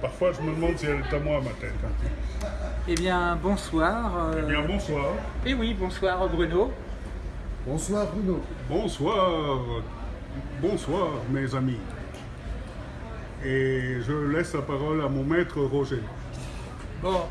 Parfois, je me demande si elle est à moi, ma tête. hein. Eh bien, bonsoir. euh, Eh bien, bonsoir. Eh oui, bonsoir Bruno. Bonsoir Bruno. Bonsoir. Bonsoir, mes amis. Et je laisse la parole à mon maître Roger. Bon,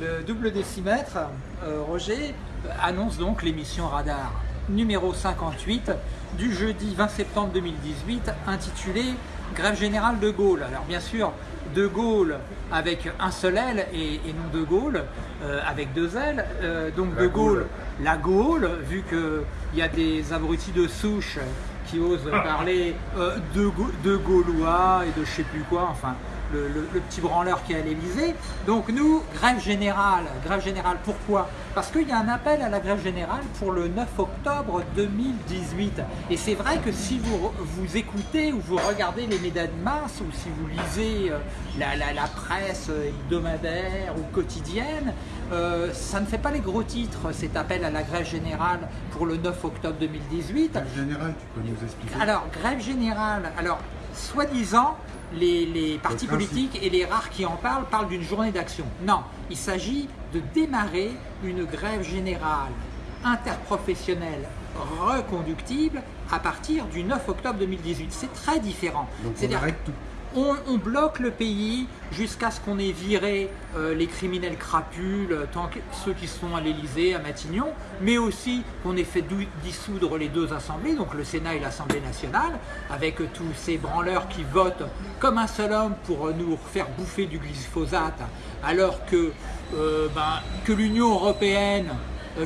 le double décimètre, euh, Roger, euh, annonce donc l'émission Radar numéro 58 du jeudi 20 septembre 2018 intitulée Grève générale de Gaulle. Alors bien sûr, de Gaulle avec un seul L et, et non de Gaulle euh, avec deux L. Euh, donc La de Gaulle, la Gaule, vu qu'il y a des abrutis de souche qui osent parler euh, de, Ga- de Gaulois et de je sais plus quoi, enfin le, le- le petit branleur qui est à l'Elysée. Donc nous, grève générale, grève générale, pourquoi? Parce qu'il y a un appel à la grève générale pour le 9 octobre 2018. Et c'est vrai que si vous, vous écoutez ou vous regardez les médias de masse ou si vous lisez euh, la, la- la presse euh, hebdomadaire ou quotidienne, euh, ça ne fait pas les gros titres, cet appel à la grève générale pour le 9 octobre 2018. En général, tu peux nous expliquer? Alors, grève générale, alors, soi-disant, les, les partis politiques et les rares qui en parlent parlent d'une journée d'action. Non, il s'agit de démarrer une grève générale interprofessionnelle reconductible à partir du 9 octobre 2018. C'est très différent. Donc on arrête tout. On, bloque le pays jusqu'à ce qu'on ait viré euh, les criminels crapules, euh, ceux qui sont à l'Elysée, à Matignon, mais aussi qu'on ait fait dissoudre les deux assemblées, donc le Sénat et l'Assemblée nationale, avec euh, tous ces branleurs qui votent comme un seul homme pour nous faire bouffer du glyphosate, alors que, ben, l'Union européenne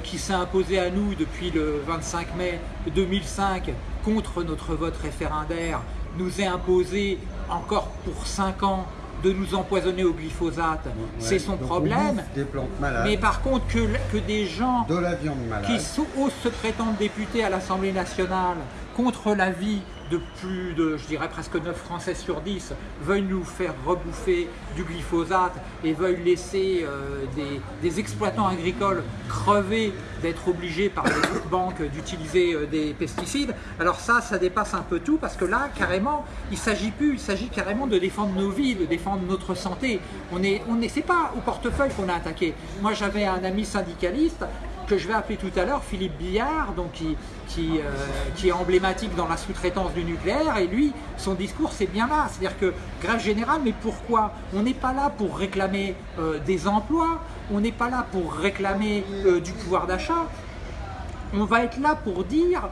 qui s'est imposée à nous depuis le 25 mai 2005 contre notre vote référendaire nous est imposé encore pour 5 ans de nous empoisonner au glyphosate, Ouais. c'est son problème. des plantes malades, Mais par contre, que, que des gens de la viande malade. qui osent se prétendre députés à l'Assemblée nationale contre l'avis de plus de, je dirais presque 9 Français sur 10, veuillent nous faire rebouffer du glyphosate et veuillent laisser euh, des, exploitants agricoles crever d'être obligés par les banques d'utiliser euh, des pesticides. Alors ça, ça dépasse un peu tout parce que là, carrément, il s'agit plus, il s'agit carrément de défendre nos vies, de défendre notre santé. On est, on pas au portefeuille qu'on a attaqué. Moi, j'avais un ami syndicaliste que je vais appeler tout à l'heure Philippe Billard, donc qui, qui, euh, qui est emblématique dans la sous-traitance du nucléaire, et lui, son discours c'est bien là, c'est-à-dire que grève générale, mais pourquoi On n'est pas là pour réclamer euh, des emplois, on n'est pas là pour réclamer euh, du pouvoir d'achat, on va être là pour dire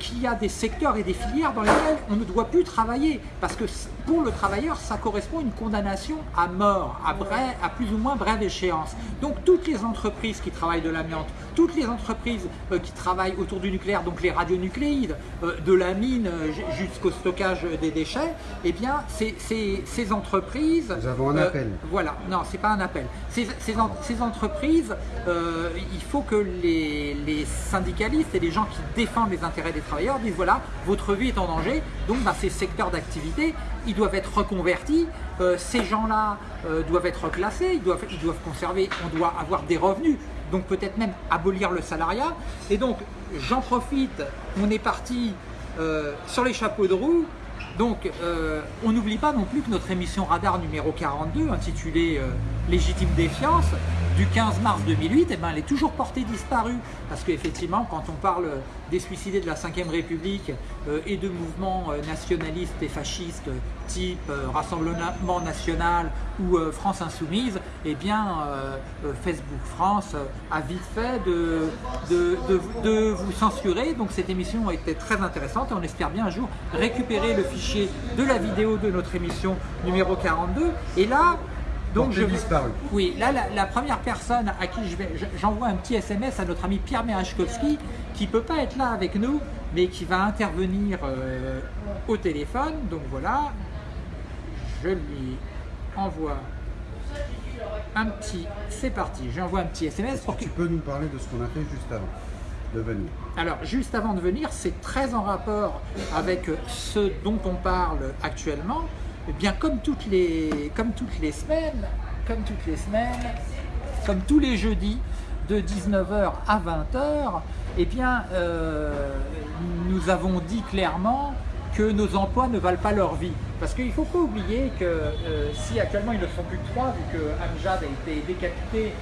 qu'il y a des secteurs et des filières dans lesquels on ne doit plus travailler. Parce que pour le travailleur, ça correspond à une condamnation à mort, à, bref- à plus ou moins brève échéance. Donc toutes les entreprises qui travaillent de l'amiante, toutes les entreprises euh, qui travaillent autour du nucléaire, donc les radionucléides, euh, de la mine euh, jusqu'au stockage des déchets, eh bien ces, ces- ces entreprises... Nous avons un euh, appel. voilà, non, c'est pas un appel. Ces, ces en- ces entreprises, il faut que les, les syndicalistes et les gens qui défendent les intérêts des travailleurs disent voilà, votre vie est en danger, donc bah, ces secteurs d'activité, ils doivent être reconvertis, Euh, ces gens-là euh, doivent être classés, ils doivent, ils doivent conserver, on doit avoir des revenus, donc peut-être même abolir le salariat. Et donc, j'en profite, on est parti euh, sur les chapeaux de roue, donc, euh, on n'oublie pas non plus que notre émission Radar numéro 42, intitulée euh, Légitime défiance, du 15 mars 2008, eh ben, elle est toujours portée disparue. Parce qu'effectivement, quand on parle des suicidés de la Ve République euh, et de mouvements nationalistes et fascistes type Rassemblement National ou France Insoumise, eh bien, Facebook France a vite fait de, de, vous censurer. Donc cette émission été très intéressante et on espère bien un jour récupérer le fichier de la vidéo de notre émission numéro 42. Et là, donc je disparue. Oui, là la, la première personne à qui je- j'envoie un petit SMS à notre ami Pierre Merachkowski qui peut pas être là avec nous, mais qui va intervenir euh, au téléphone. Donc voilà, je lui envoie un petit, c'est parti, j'envoie un petit SMS pour que Tu peux nous parler de ce qu'on a fait juste avant? Alors, juste avant de venir, c'est très en rapport avec ce dont on parle actuellement. Eh bien, comme toutes les, comme toutes les semaines, comme toutes les semaines, comme tous les jeudis, de 19h à 20h, eh bien, euh, nous avons dit clairement que nos emplois ne valent pas leur vie. Parce qu'il ne faut pas oublier que euh, si actuellement ils ne sont plus que trois, vu que Amjad a été décapité,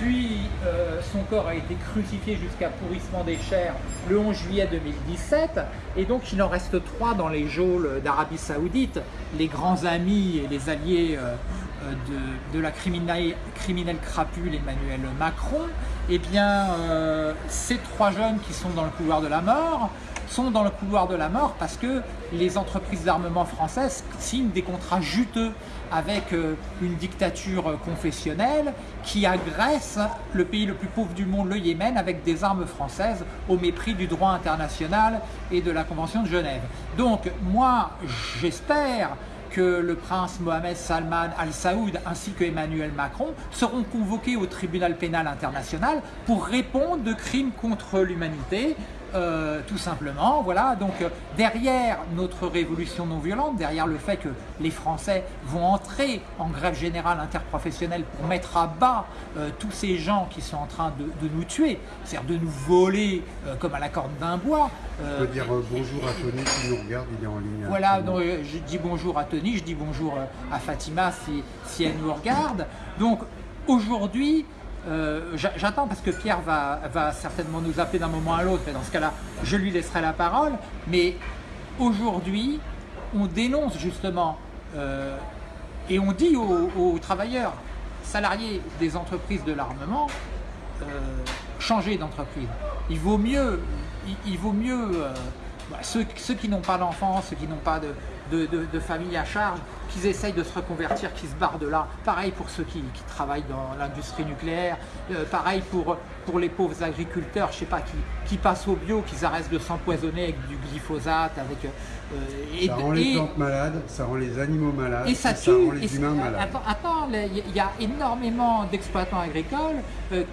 puis euh, son corps a été crucifié jusqu'à pourrissement des chairs le 11 juillet 2017, et donc il en reste trois dans les geôles d'Arabie Saoudite, les grands amis et les alliés euh, de, de, la criminelle, crapule Emmanuel Macron, eh bien ces trois jeunes qui sont dans le couloir de la mort, sont dans le couloir de la mort parce que les entreprises d'armement françaises signent des contrats juteux avec euh, une dictature confessionnelle qui agresse le pays le plus pauvre du monde, le Yémen, avec des armes françaises au mépris du droit international et de la Convention de Genève. Donc moi, j'espère que le prince Mohamed Salman Al Saoud ainsi que Emmanuel Macron seront convoqués au tribunal pénal international pour répondre de crimes contre l'humanité euh, tout simplement. Voilà, donc euh, derrière notre révolution non violente, derrière le fait que les Français vont entrer en grève générale interprofessionnelle pour mettre à bas euh, tous ces gens qui sont en train de, nous tuer, c'est-à-dire de nous voler comme à la corde d'un bois. Je peux dire bonjour à Tony qui nous regarde, il est en ligne. Voilà, donc, je dis bonjour à Tony, je dis bonjour à Fatima si, si elle nous regarde. Donc aujourd'hui, euh, j'attends parce que Pierre va, certainement nous appeler d'un moment à l'autre, et dans ce cas-là, je lui laisserai la parole. Mais aujourd'hui, on dénonce justement euh, et on dit aux, travailleurs, salariés des entreprises de l'armement, euh, changer d'entreprise. Il vaut mieux, il, vaut mieux ceux, qui n'ont pas d'enfants, ceux qui n'ont pas de, de famille à charge, qu'ils essayent de se reconvertir, qu'ils se barrent de là. Pareil pour ceux qui, travaillent dans l'industrie nucléaire, euh, pareil pour, pour les pauvres agriculteurs, je sais pas, qui, qui passent au bio, qu'ils arrêtent de s'empoisonner avec du glyphosate, avec... Euh, ça rend les plantes malades, ça rend les animaux malades, et ça, tue, rend les humains malades. Attends, il y a énormément d'exploitants agricoles, euh,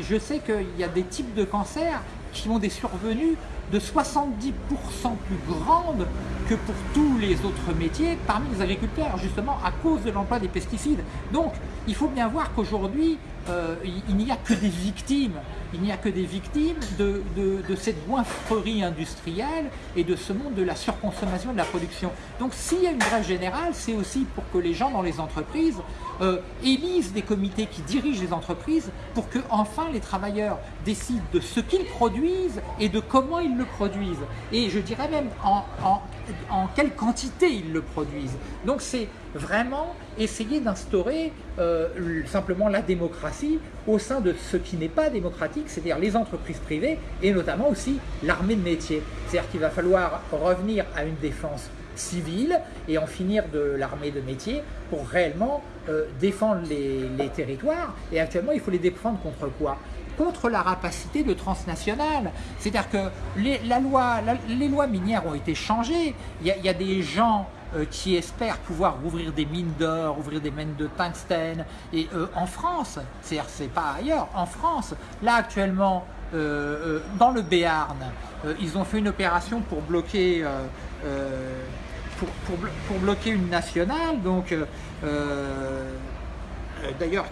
je sais qu'il y a des types de cancers qui ont des survenus de 70% plus grandes que pour tous les autres métiers parmi les agriculteurs, justement à cause de l'emploi des pesticides. Donc, il faut bien voir qu'aujourd'hui, euh, il n'y a que des victimes, il n'y a que des victimes de, cette goinfrerie industrielle et de ce monde de la surconsommation de la production. Donc s'il y a une grève générale, c'est aussi pour que les gens dans les entreprises euh, élisent des comités qui dirigent les entreprises pour que enfin les travailleurs décident de ce qu'ils produisent et de comment ils le produisent. Et je dirais même en, en quelle quantité ils le produisent. Donc c'est vraiment essayer d'instaurer euh, simplement la démocratie au sein de ce qui n'est pas démocratique, c'est-à-dire les entreprises privées et notamment aussi l'armée de métier. C'est-à-dire qu'il va falloir revenir à une défense civile et en finir de l'armée de métier pour réellement euh, défendre les, territoires. Et actuellement, il faut les défendre contre quoi? Contre la rapacité de transnationales. C'est-à-dire que les, la les lois minières ont été changées. Il y a, des gens euh, qui espèrent pouvoir ouvrir des mines d'or, ouvrir des mines de tungstène, et euh, en France, c'est pas ailleurs, en France, là actuellement, dans le Béarn, ils ont fait une opération pour bloquer pour, bloquer une nationale. Donc, euh, euh, d'ailleurs,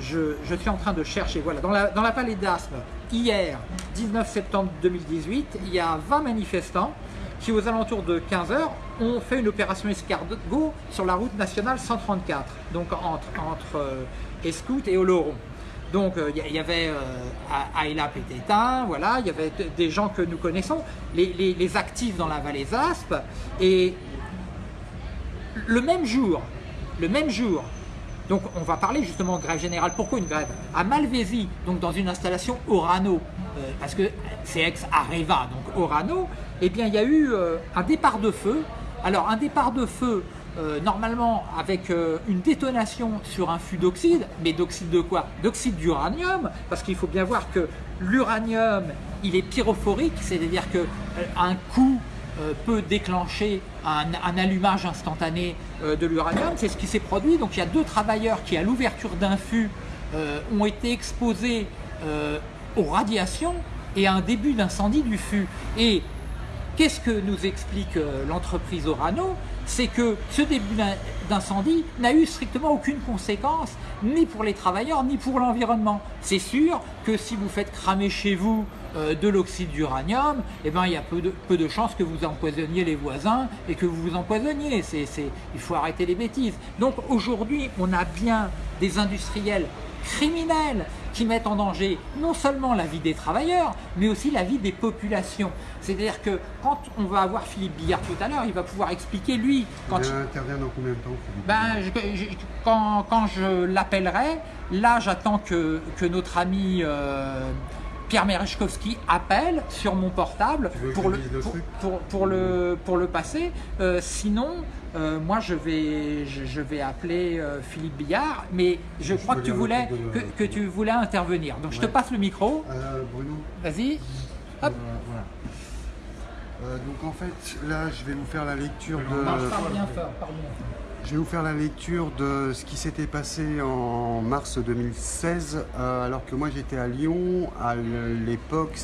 je, suis en train de chercher, voilà, dans la, dans la vallée d'Asme, hier, 19 septembre 2018, il y a 20 manifestants qui, aux alentours de 15 heures, ont fait une opération escargot sur la route nationale 134, donc entre, entre euh, Escout et Oloron. Donc il y, avait euh, Ayla Pététin, voilà, il y avait des gens que nous connaissons, les, actifs dans la vallée d'Aspe, et le même jour, le même jour, donc on va parler justement de grève générale. Pourquoi une grève À Malvézy, donc dans une installation Orano, euh, parce que c'est ex-Areva, donc Orano, eh bien il y a eu euh, un départ de feu. Alors un départ de feu, euh, normalement avec une détonation sur un fût d'oxyde, mais d'oxyde de quoi? D'oxyde d'uranium, parce qu'il faut bien voir que l'uranium, il est pyrophorique, c'est-à-dire qu'un coup peut déclencher un, allumage instantané euh, de l'uranium. C'est ce qui s'est produit. Donc il y a deux travailleurs qui, à l'ouverture d'un fût, euh, ont été exposés aux radiations et à un début d'incendie du fût. Et qu'est-ce que nous explique l'entreprise Orano? C'est que ce début d'incendie n'a eu strictement aucune conséquence, ni pour les travailleurs, ni pour l'environnement. C'est sûr que si vous faites cramer chez vous euh, de l'oxyde d'uranium, eh ben, il y a peu de, peu de chances que vous empoisonniez les voisins et que vous vous empoisonniez. Il faut arrêter les bêtises. Donc aujourd'hui, on a bien des industriels criminels qui mettent en danger non seulement la vie des travailleurs, mais aussi la vie des populations. C'est-à-dire que quand on va avoir Philippe Billard tout à l'heure, il va pouvoir expliquer lui. Quand il intervient dans combien de temps ben, quand, quand, je l'appellerai, là j'attends que, que, notre ami euh, Pierre Merechkowski appelle sur mon portable pour le, pour, pour, le, pour le passer. Euh, sinon, euh, moi je vais, je, vais appeler euh, Philippe Billard, mais je, crois que tu, voulais, que, que, tu voulais intervenir. Donc je te passe le micro. Bruno. Vas-y. Hop. donc en fait, là je vais vous faire la lecture de... Parle bien fort, pardon. Je vais vous faire la lecture de ce qui s'était passé en mars 2016, euh, alors que moi j'étais à Lyon. À l'époque,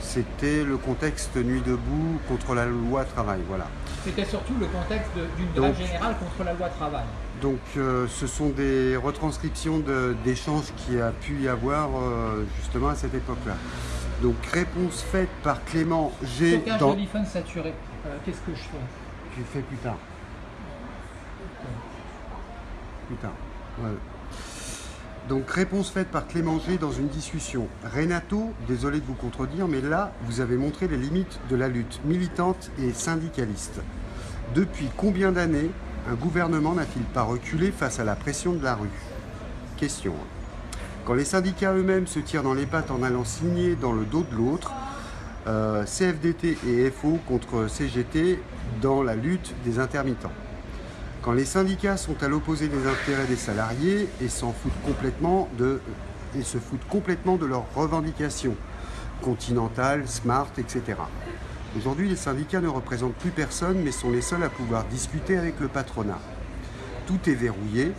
c'était le contexte Nuit debout contre la loi travail. Voilà. C'était surtout le contexte d'une grève générale contre la loi travail. Donc euh, ce sont des retranscriptions d'échanges qui a pu y avoir euh, justement à cette époque-là. Donc réponse faite par Clément G. Dans... saturé. Qu'est-ce que je fais? Tu fais plus tard. Donc réponse faite par Clément dans une discussion. Renato, désolé de vous contredire, mais là, vous avez montré les limites de la lutte militante et syndicaliste. Depuis combien d'années un gouvernement n'a-t-il pas reculé face à la pression de la rue? Question. Quand les syndicats eux-mêmes se tirent dans les pattes en allant signer dans le dos de l'autre, euh, CFDT et FO contre CGT dans la lutte des intermittents. Quand les syndicats sont à l'opposé des intérêts des salariés et s'en foutent complètement de, se foutent complètement de leurs revendications, Continental, Smart, etc. Aujourd'hui, les syndicats ne représentent plus personne, mais sont les seuls à pouvoir discuter avec le patronat. Tout est verrouillé,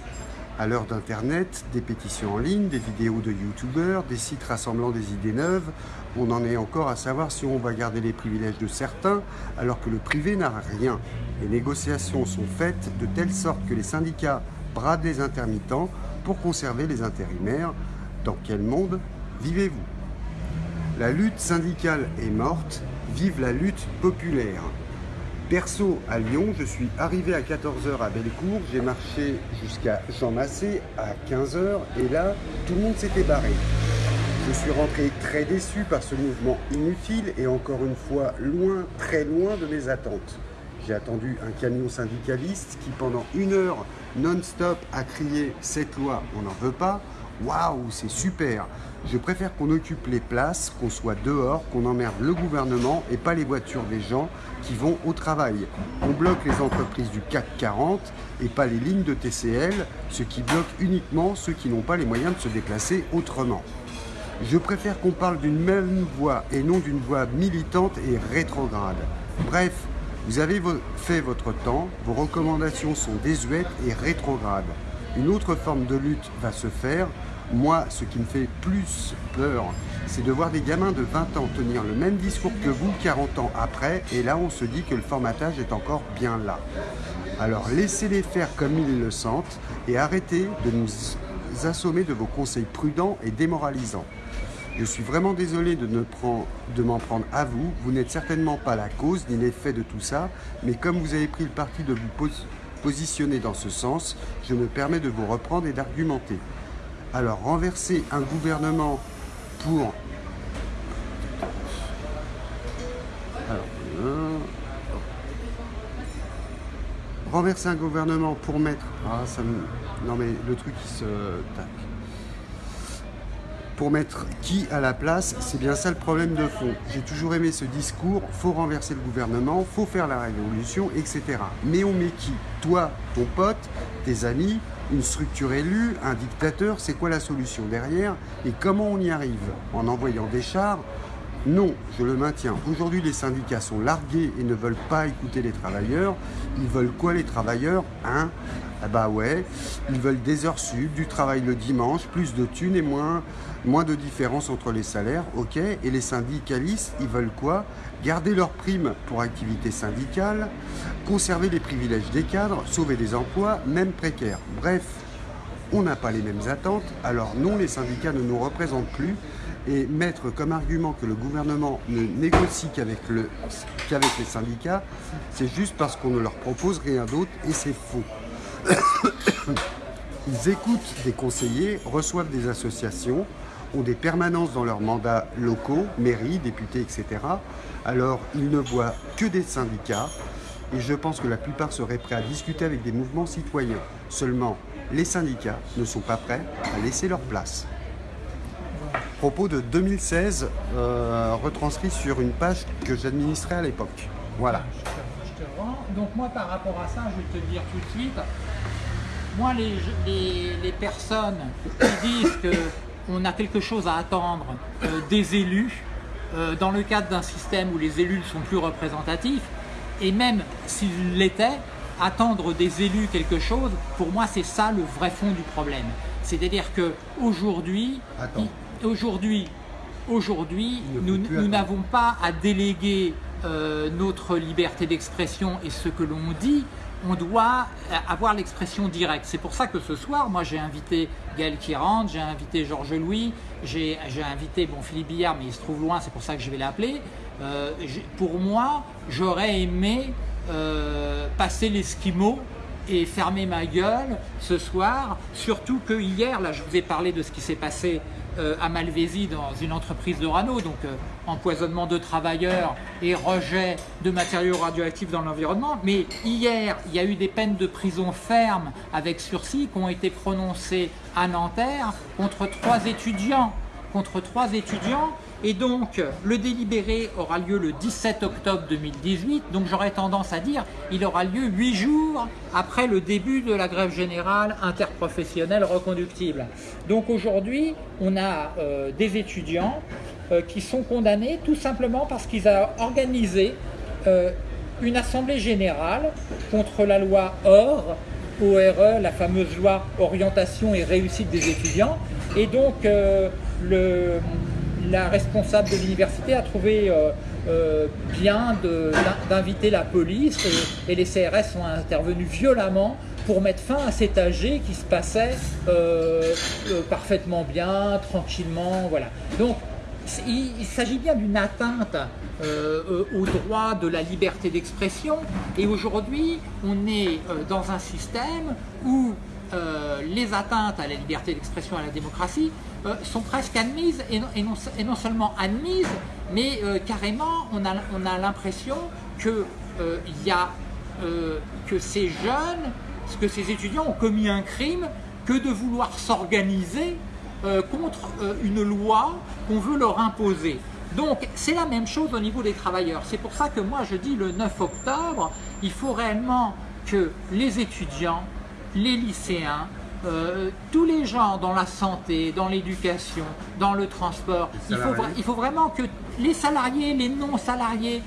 à l'heure d'Internet, des pétitions en ligne, des vidéos de youtubeurs, des sites rassemblant des idées neuves, on en est encore à savoir si on va garder les privilèges de certains alors que le privé n'a rien. Les négociations sont faites de telle sorte que les syndicats bradent les intermittents pour conserver les intérimaires. Dans quel monde vivez-vous? La lutte syndicale est morte, vive la lutte populaire. Perso, à Lyon, je suis arrivé à 14h à Bellecour, j'ai marché jusqu'à Jean Massé à 15h et là, tout le monde s'était barré. Je suis rentré très déçu par ce mouvement inutile et encore une fois loin, très loin de mes attentes. J'ai attendu un camion syndicaliste qui pendant une heure non-stop a crié « cette loi, on n'en veut pas ». Waouh, c'est super Je préfère qu'on occupe les places, qu'on soit dehors, qu'on emmerde le gouvernement et pas les voitures des gens qui vont au travail. On bloque les entreprises du CAC 40 et pas les lignes de TCL, ce qui bloque uniquement ceux qui n'ont pas les moyens de se déplacer autrement. Je préfère qu'on parle d'une même voix et non d'une voix militante et rétrograde. Bref, vous avez fait votre temps, vos recommandations sont désuètes et rétrogrades. Une autre forme de lutte va se faire, moi, ce qui me fait plus peur, c'est de voir des gamins de 20 ans tenir le même discours que vous 40 ans après, et là on se dit que le formatage est encore bien là. Alors laissez-les faire comme ils le sentent, et arrêtez de nous assommer de vos conseils prudents et démoralisants. Je suis vraiment désolé de, m'en prendre à vous, vous n'êtes certainement pas la cause ni l'effet de tout ça, mais comme vous avez pris le parti de vous positionner dans ce sens, je me permets de vous reprendre et d'argumenter. Alors, renverser un gouvernement pour... Euh, renverser un gouvernement pour mettre... Ah, ça me... Non mais le truc qui se... Tac. Pour mettre qui à la place, c'est bien ça le problème de fond. J'ai toujours aimé ce discours, faut renverser le gouvernement, faut faire la révolution, etc. Mais on met qui? Toi, ton pote, tes amis, une structure élue, un dictateur, c'est quoi la solution derrière et comment on y arrive En envoyant des chars Non, je le maintiens. Aujourd'hui, les syndicats sont largués et ne veulent pas écouter les travailleurs. Ils veulent quoi les travailleurs? Ah bah ouais, ils veulent des heures sub, du travail le dimanche, plus de thunes et moins, moins de différence entre les salaires, ok Et les syndicalistes, ils veulent quoi? Garder leurs primes pour activité syndicale, conserver les privilèges des cadres, sauver des emplois, même précaires. Bref, on n'a pas les mêmes attentes, alors non, les syndicats ne nous représentent plus, Et mettre comme argument que le gouvernement ne négocie qu'avec le, qu'avec les syndicats, c'est juste parce qu'on ne leur propose rien d'autre et c'est faux. Ils écoutent des conseillers, reçoivent des associations, ont des permanences dans leurs mandats locaux, mairies, députés, etc. Alors ils ne voient que des syndicats et je pense que la plupart seraient prêts à discuter avec des mouvements citoyens. Seulement, les syndicats ne sont pas prêts à laisser leur place. Propos de 2016, euh, retranscrit sur une page que j'administrais à l'époque. Voilà. Je te, je te rends. Donc moi par rapport à ça, je vais te dire tout de suite, moi les, les- les personnes qui disent qu'on a quelque chose à attendre euh, des élus, euh, dans le cadre d'un système où les élus ne sont plus représentatifs, et même s'ils l'étaient, attendre des élus quelque chose, pour moi c'est ça le vrai fond du problème. C'est-à-dire que aujourd'hui, aujourd'hui, nous n'avons pas à déléguer euh, notre liberté d'expression et ce que l'on dit, on doit euh, avoir l'expression directe. C'est pour ça que ce soir, moi j'ai invité Gaël Kirand, j'ai invité Georges Louis, j'ai invité bon, Philippe Billard, mais il se trouve loin, c'est pour ça que je vais l'appeler. Euh, pour moi, j'aurais aimé euh, passer l'esquimau et fermer ma gueule ce soir, surtout que hier, là je vous ai parlé de ce qui s'est passé à Malvézy dans une entreprise de Rano, donc euh, empoisonnement de travailleurs et rejet de matériaux radioactifs dans l'environnement. Mais hier, il y a eu des peines de prison ferme avec sursis qui ont été prononcées à Nanterre contre trois étudiants contre trois étudiants et donc le délibéré aura lieu le 17 octobre 2018 donc j'aurais tendance à dire il aura lieu huit jours après le début de la grève générale interprofessionnelle reconductible donc aujourd'hui on a euh, des étudiants euh, qui sont condamnés tout simplement parce qu'ils ont organisé euh, une assemblée générale contre la loi OR ORE, la fameuse loi orientation et réussite des étudiants. Et donc, le, la responsable de l'université a trouvé euh, euh, bien d'inviter la police et, et les CRS sont intervenus violemment pour mettre fin à cet AG qui se passait euh, euh, parfaitement bien, tranquillement. Voilà. Donc, il, il s'agit bien d'une atteinte euh, euh, au droit de la liberté d'expression et aujourd'hui on est euh, dans un système où euh, les atteintes à la liberté d'expression et à la démocratie euh, sont presque admises et non, seulement admises mais euh, carrément on a, on a l'impression que que ces jeunes, que ces étudiants ont commis un crime que de vouloir s'organiser contre une loi qu'on veut leur imposer. Donc c'est la même chose au niveau des travailleurs. C'est pour ça que moi je dis le 9 octobre, il faut réellement que les étudiants, les lycéens, euh, tous les gens dans la santé, dans l'éducation, dans le transport, il faut, il vraiment que les salariés, les non-salariés,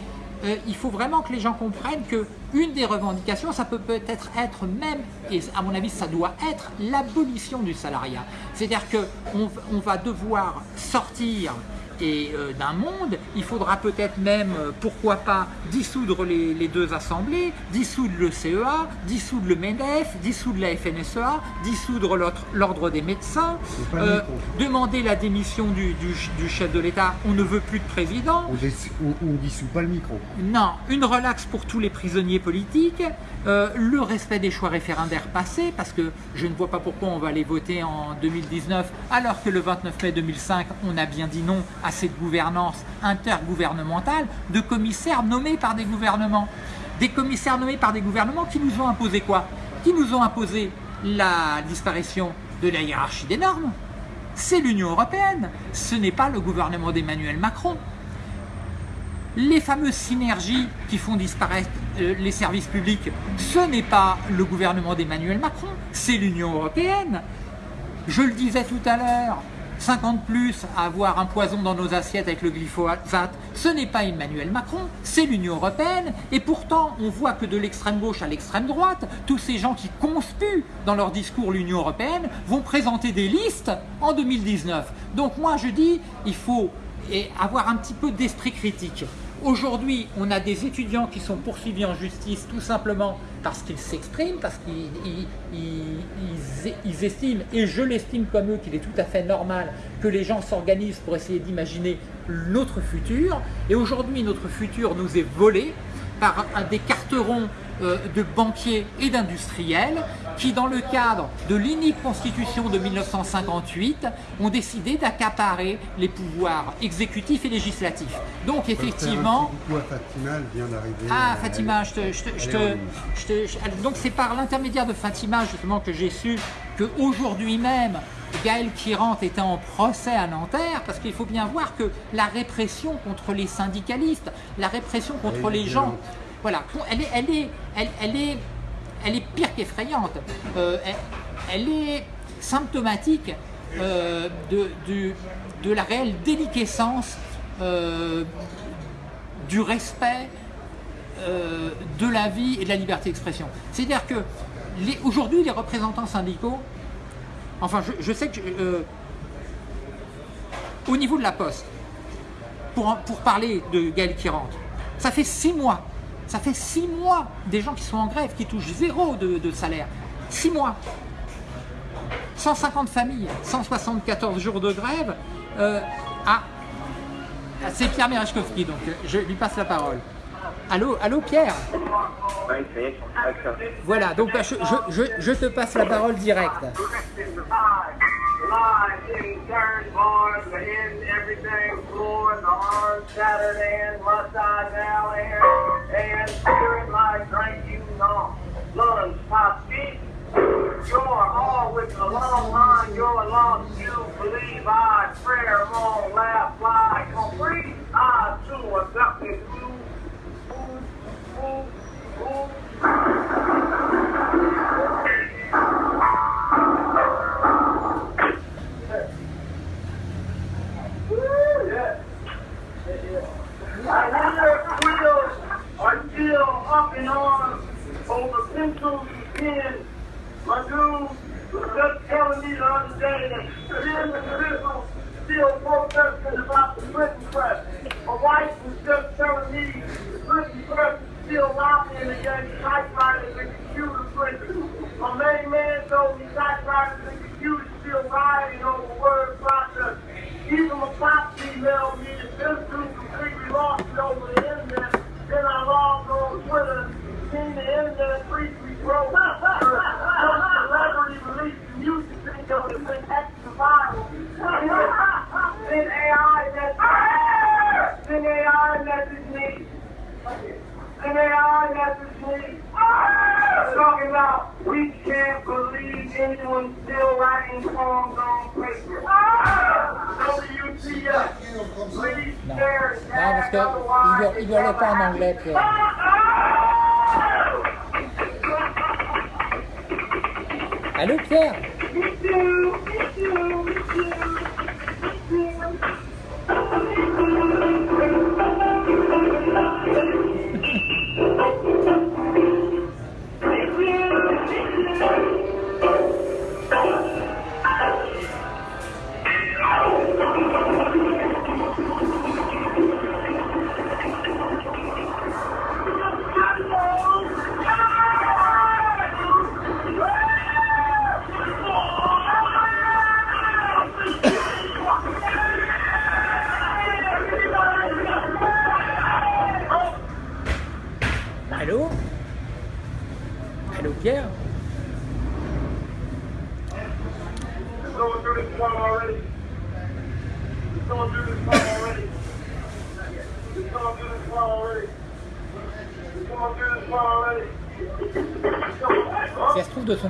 euh, il faut vraiment que les gens comprennent que une des revendications, ça peut peut-être être même, et à mon avis ça doit être, l'abolition du salariat. C'est-à-dire qu'on on va devoir sortir et euh, d'un monde, il faudra peut-être même, euh, pourquoi pas, dissoudre les, les deux assemblées, dissoudre le CEA, dissoudre le MEDEF, dissoudre la FNSEA, dissoudre l'ordre des médecins, euh, demander la démission du, du- du chef de l'État, on ne veut plus de président, On ne dissout pas le micro. non, une relaxe pour tous les prisonniers politiques, euh, le respect des choix référendaires passés, parce que je ne vois pas pourquoi on va les voter en 2019, alors que le 29 mai 2005, on a bien dit non à cette gouvernance intergouvernementale de commissaires nommés par des gouvernements. Des commissaires nommés par des gouvernements qui nous ont imposé quoi? Qui nous ont imposé la disparition de la hiérarchie des normes? C'est l'Union européenne, ce n'est pas le gouvernement d'Emmanuel Macron les fameuses synergies qui font disparaître euh, les services publics, ce n'est pas le gouvernement d'Emmanuel Macron, c'est l'Union européenne. Je le disais tout à l'heure, 50 plus à avoir un poison dans nos assiettes avec le glyphosate, ce n'est pas Emmanuel Macron, c'est l'Union européenne. Et pourtant, on voit que de l'extrême gauche à l'extrême droite, tous ces gens qui conspuent dans leur discours l'Union européenne vont présenter des listes en 2019. Donc moi je dis, il faut avoir un petit peu d'esprit critique. Aujourd'hui, on a des étudiants qui sont poursuivis en justice tout simplement parce qu'ils s'expriment, parce qu'ils ils- ils- ils ils estiment, et je l'estime comme eux, qu'il est tout à fait normal que les gens s'organisent pour essayer d'imaginer notre futur. Et aujourd'hui, notre futur nous est volé par des carterons euh, de banquiers et d'industriels qui, dans le cadre de l'unique constitution de 1958, ont décidé d'accaparer les pouvoirs exécutifs et législatifs. Donc effectivement... Fatima, vient d'arriver. Ah, Fatima, je te... Je te, donc c'est par l'intermédiaire de Fatima justement que j'ai su qu'aujourd'hui même, Gaël Kirant était en procès à Nanterre, parce qu'il faut bien voir que la répression contre les syndicalistes, la répression contre les gens voilà, elle est, elle est, elle, est, elle est pire qu'effrayante. Euh, elle, est symptomatique euh, de, de, la réelle déliquescence euh, du respect de la vie et de la liberté d'expression. C'est-à-dire que aujourd'hui, les représentants syndicaux, enfin, je, sais que au niveau de la Poste, pour, parler de Gaël Kirante, ça fait six mois ça fait six mois des gens qui sont en grève, qui touchent zéro de, salaire. Six mois. 150 familles, 174 jours de grève. Euh, ah, c'est Pierre Merechkowski, donc je lui passe la parole. Allô, allô Pierre Voilà, donc bah, je, je, je, te passe la parole directe. You're all with a long line, you're lost, you. Believe I, prayer, long, laugh, fly,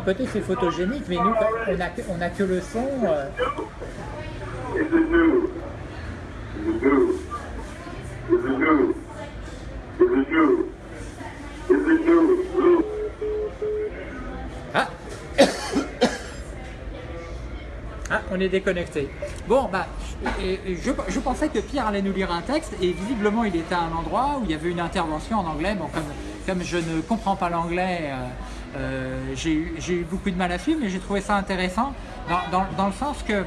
côté c'est photogénique, mais nous on a, on a que le son. Euh... Ah Ah, on est déconnecté. Bon, bah, je, pensais que Pierre allait nous lire un texte et visiblement il était à un endroit où il y avait une intervention en anglais. Bon, comme, comme je ne comprends pas l'anglais, euh, euh, j'ai eu beaucoup de mal à suivre, mais j'ai trouvé ça intéressant dans, le sens que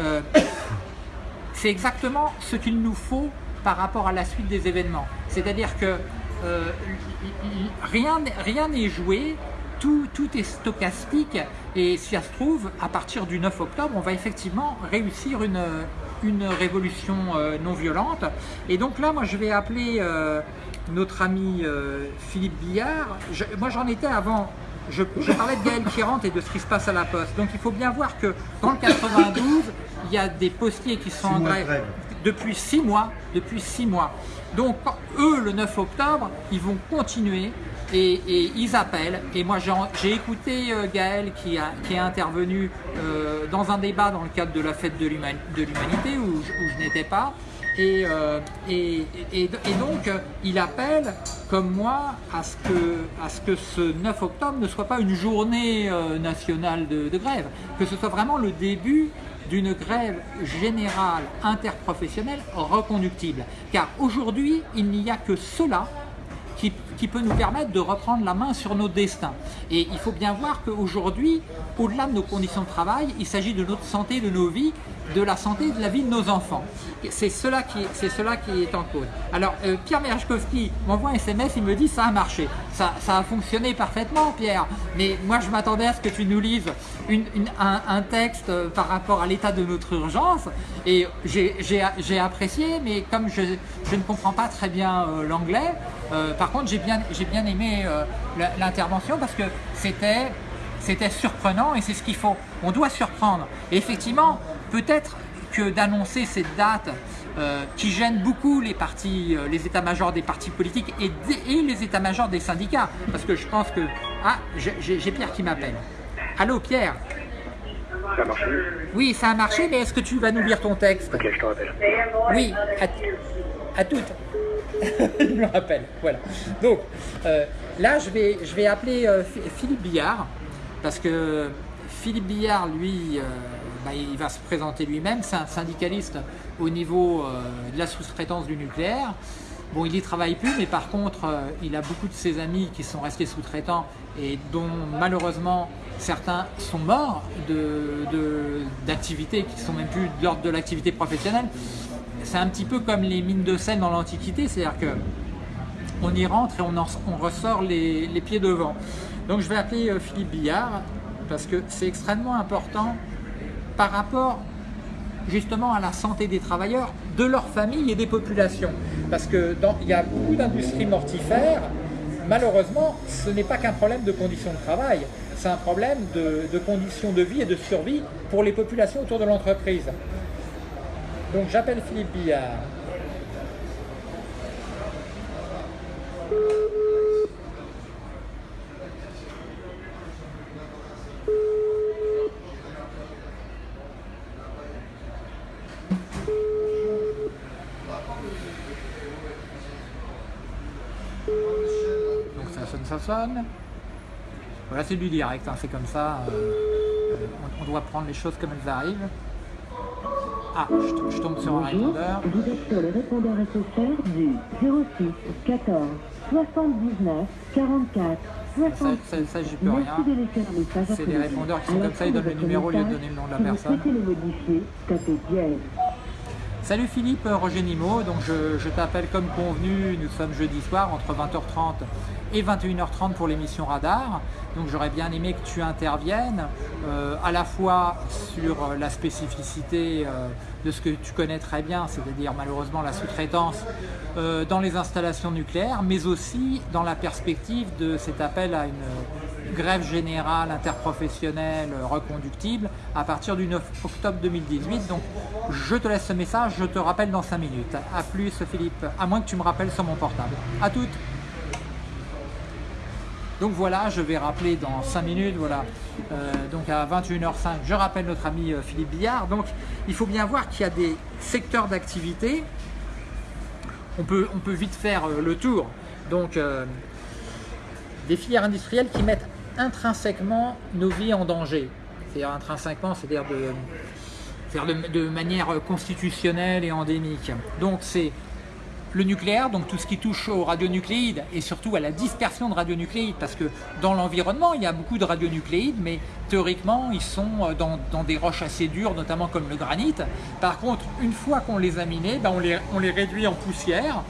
euh, c'est exactement ce qu'il nous faut par rapport à la suite des événements. C'est-à-dire que rien n'est joué tout, est stochastique et si ça se trouve, à partir du 9 octobre, on va effectivement réussir une, révolution euh, non violente. Et donc là, moi, je vais appeler euh, notre ami euh, Philippe Billard. Moi, j'en étais avant. Je, je parlais de Gaël qui rentre et de ce qui se passe à la Poste. Donc, il faut bien voir que dans le 92, il y a des postiers qui sont en de grève depuis six mois. Depuis six mois. Donc, eux, le 9 octobre, ils vont continuer et, et ils appellent. Et moi, j'ai écouté euh, Gaël qui, a, qui est intervenu euh, dans un débat dans le cadre de la fête de l'human- de l'humanité où, je- où je n'étais pas. Et, euh, et, donc, il appelle, comme moi, à ce, que, ce que ce 9 octobre ne soit pas une journée euh, nationale de, de grève, que ce soit vraiment le début d'une grève générale interprofessionnelle reconductible. Car aujourd'hui, il n'y a que cela qui, qui peut nous permettre de reprendre la main sur nos destins. Et il faut bien voir qu'aujourd'hui, au-delà de nos conditions de travail, il s'agit de notre santé, de nos vies, de la santé et de la vie de nos enfants. C'est cela qui, est en cause. Alors, euh, Pierre Merjkowski m'envoie un SMS, il me dit ça a marché. Ça, a fonctionné parfaitement, Pierre. Mais moi, je m'attendais à ce que tu nous lises un, texte euh, par rapport à l'état de notre urgence. Et j'ai- apprécié, mais comme je, ne comprends pas très bien euh, l'anglais, par contre, j'ai bien, aimé l'intervention parce que c'était c'était surprenant et c'est ce qu'il faut. On doit surprendre. Et effectivement, peut-être que d'annoncer cette date euh, qui gêne beaucoup les partis, euh, les états-majors des partis politiques et, les états-majors des syndicats, parce que je pense que ah, j'ai Pierre qui m'appelle. Allô Pierre? Ça a marché? Oui, ça a marché, mais est-ce que tu vas nous lire ton texte? Ok, je te rappelle. Oui, à, à toutes. Il me rappelle, voilà. Donc, euh, là, je vais, je vais appeler Phi- Philippe Billard, parce que Philippe Billard, lui, bah, il va se présenter lui-même. C'est un syndicaliste au niveau euh, de la sous-traitance du nucléaire. Bon, il y travaille plus, mais par contre, euh, il a beaucoup de ses amis qui sont restés sous-traitants et dont malheureusement certains sont morts de- de- d'activités qui sont même plus de l'ordre de l'activité professionnelle. C'est un petit peu comme les mines de sel dans l'Antiquité, c'est-à-dire que on y rentre et on, en- on ressort les, les pieds devant. Donc je vais appeler euh, Philippe Billard parce que c'est extrêmement important par rapport justement à la santé des travailleurs, de leurs familles et des populations. Parce que dans- il y a beaucoup d'industries mortifères, malheureusement, ce n'est pas qu'un problème de conditions de travail, c'est un problème de, de conditions de vie et de survie pour les populations autour de l'entreprise. Donc j'appelle Philippe Billard. Donc Voilà, c'est du direct, hein, c'est comme ça. euh, on, on doit prendre les choses comme elles arrivent. Ah, je, to- je tombe sur un répondeur. vous êtes sur le répondeur SFR du 06 14 79 44 Ça, 60. ça, ça, j'y peux rien. C'est le répondeurs qui sont comme ça, ils donnent le numéro au lieu de donner le nom de la personne. Salut Philippe, Roger Nimo, donc je, je t'appelle comme convenu, nous sommes jeudi soir entre 20h30 et 21h30 pour l'émission Radar. Donc j'aurais bien aimé que tu interviennes euh, à la fois sur euh, la spécificité euh, de ce que tu connais très bien, c'est-à-dire malheureusement la sous-traitance dans les installations nucléaires, mais aussi dans la perspective de cet appel à une grève générale interprofessionnelle reconductible à partir du 9 octobre 2018. Donc je te laisse ce message, je te rappelle dans 5 minutes. A plus Philippe, à moins que tu me rappelles sur mon portable. À toutes donc voilà, je vais rappeler dans 5 minutes, voilà, Euh, donc à 21h05, je rappelle notre ami euh, Philippe Billard. Donc il faut bien voir qu'il y a des secteurs d'activité, on peut, vite faire euh, le tour. Donc des filières industrielles qui mettent intrinsèquement nos vies en danger. C'est-à-dire intrinsèquement, c'est-à-dire de, c'est-à-dire de, de manière constitutionnelle et endémique. Donc c'est le nucléaire, donc tout ce qui touche aux radionucléides et surtout à la dispersion de radionucléides, parce que dans l'environnement, il y a beaucoup de radionucléides, mais théoriquement, ils sont euh, dans, des roches assez dures, notamment comme le granit. Par contre, une fois qu'on les a minés, ben, on, les, on les réduit en poussière,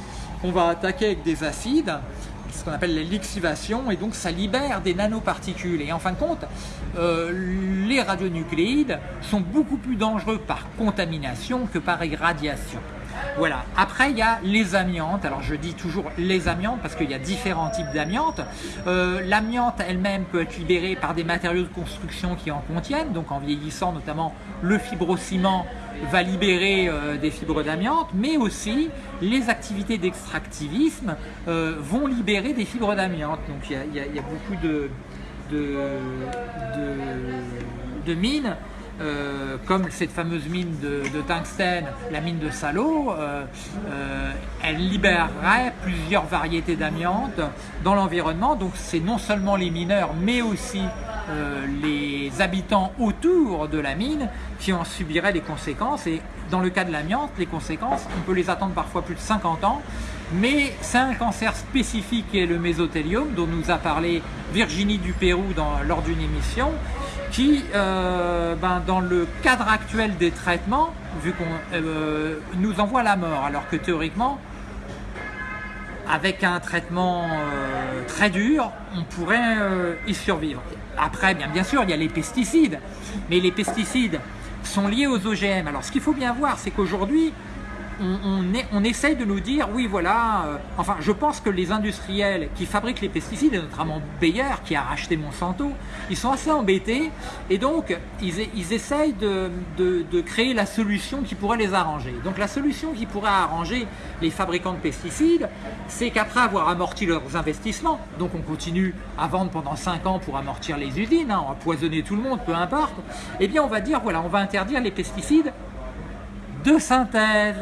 on va attaquer avec des acides, ce qu'on appelle la lixivation, et donc ça libère des nanoparticules. Et en fin de compte, euh, les radionucléides sont beaucoup plus dangereux par contamination que par irradiation. Voilà. Après, il y a les amiantes. Alors, je dis toujours les amiantes parce qu'il y a différents types d'amiantes. Euh, L'amiante elle-même peut être libérée par des matériaux de construction qui en contiennent. Donc, en vieillissant, notamment le fibrociment va libérer euh, des fibres d'amiante, mais aussi les activités d'extractivisme euh, vont libérer des fibres d'amiante. Donc, il y, a, beaucoup de mines euh, comme cette fameuse mine de, tungstène, la mine de Salo, euh, euh, elle libérerait plusieurs variétés d'amiante dans l'environnement. Donc c'est non seulement les mineurs, mais aussi les habitants autour de la mine qui en subiraient les conséquences. Et dans le cas de l'amiante, les conséquences, on peut les attendre parfois plus de 50 ans. Mais c'est un cancer spécifique qui est le mésothélium, dont nous a parlé Virginie du Pérou lors d'une émission, qui, euh, ben, dans le cadre actuel des traitements, vu qu'on euh, nous envoie la mort, alors que théoriquement, avec un traitement euh, très dur, on pourrait y survivre. Après, bien sûr, il y a les pesticides, mais les pesticides sont liés aux OGM. Alors, ce qu'il faut bien voir, c'est qu'aujourd'hui, on, on, on essaye de nous dire, oui, voilà, euh, enfin, je pense que les industriels qui fabriquent les pesticides, et notamment Bayer, qui a racheté Monsanto, ils sont assez embêtés, et donc, ils, essayent de, créer la solution qui pourrait les arranger. Donc, la solution qui pourrait arranger les fabricants de pesticides, c'est qu'après avoir amorti leurs investissements, donc on continue à vendre pendant 5 ans pour amortir les usines, hein, empoisonner tout le monde, peu importe, eh bien, on va dire, voilà, on va interdire les pesticides de synthèse.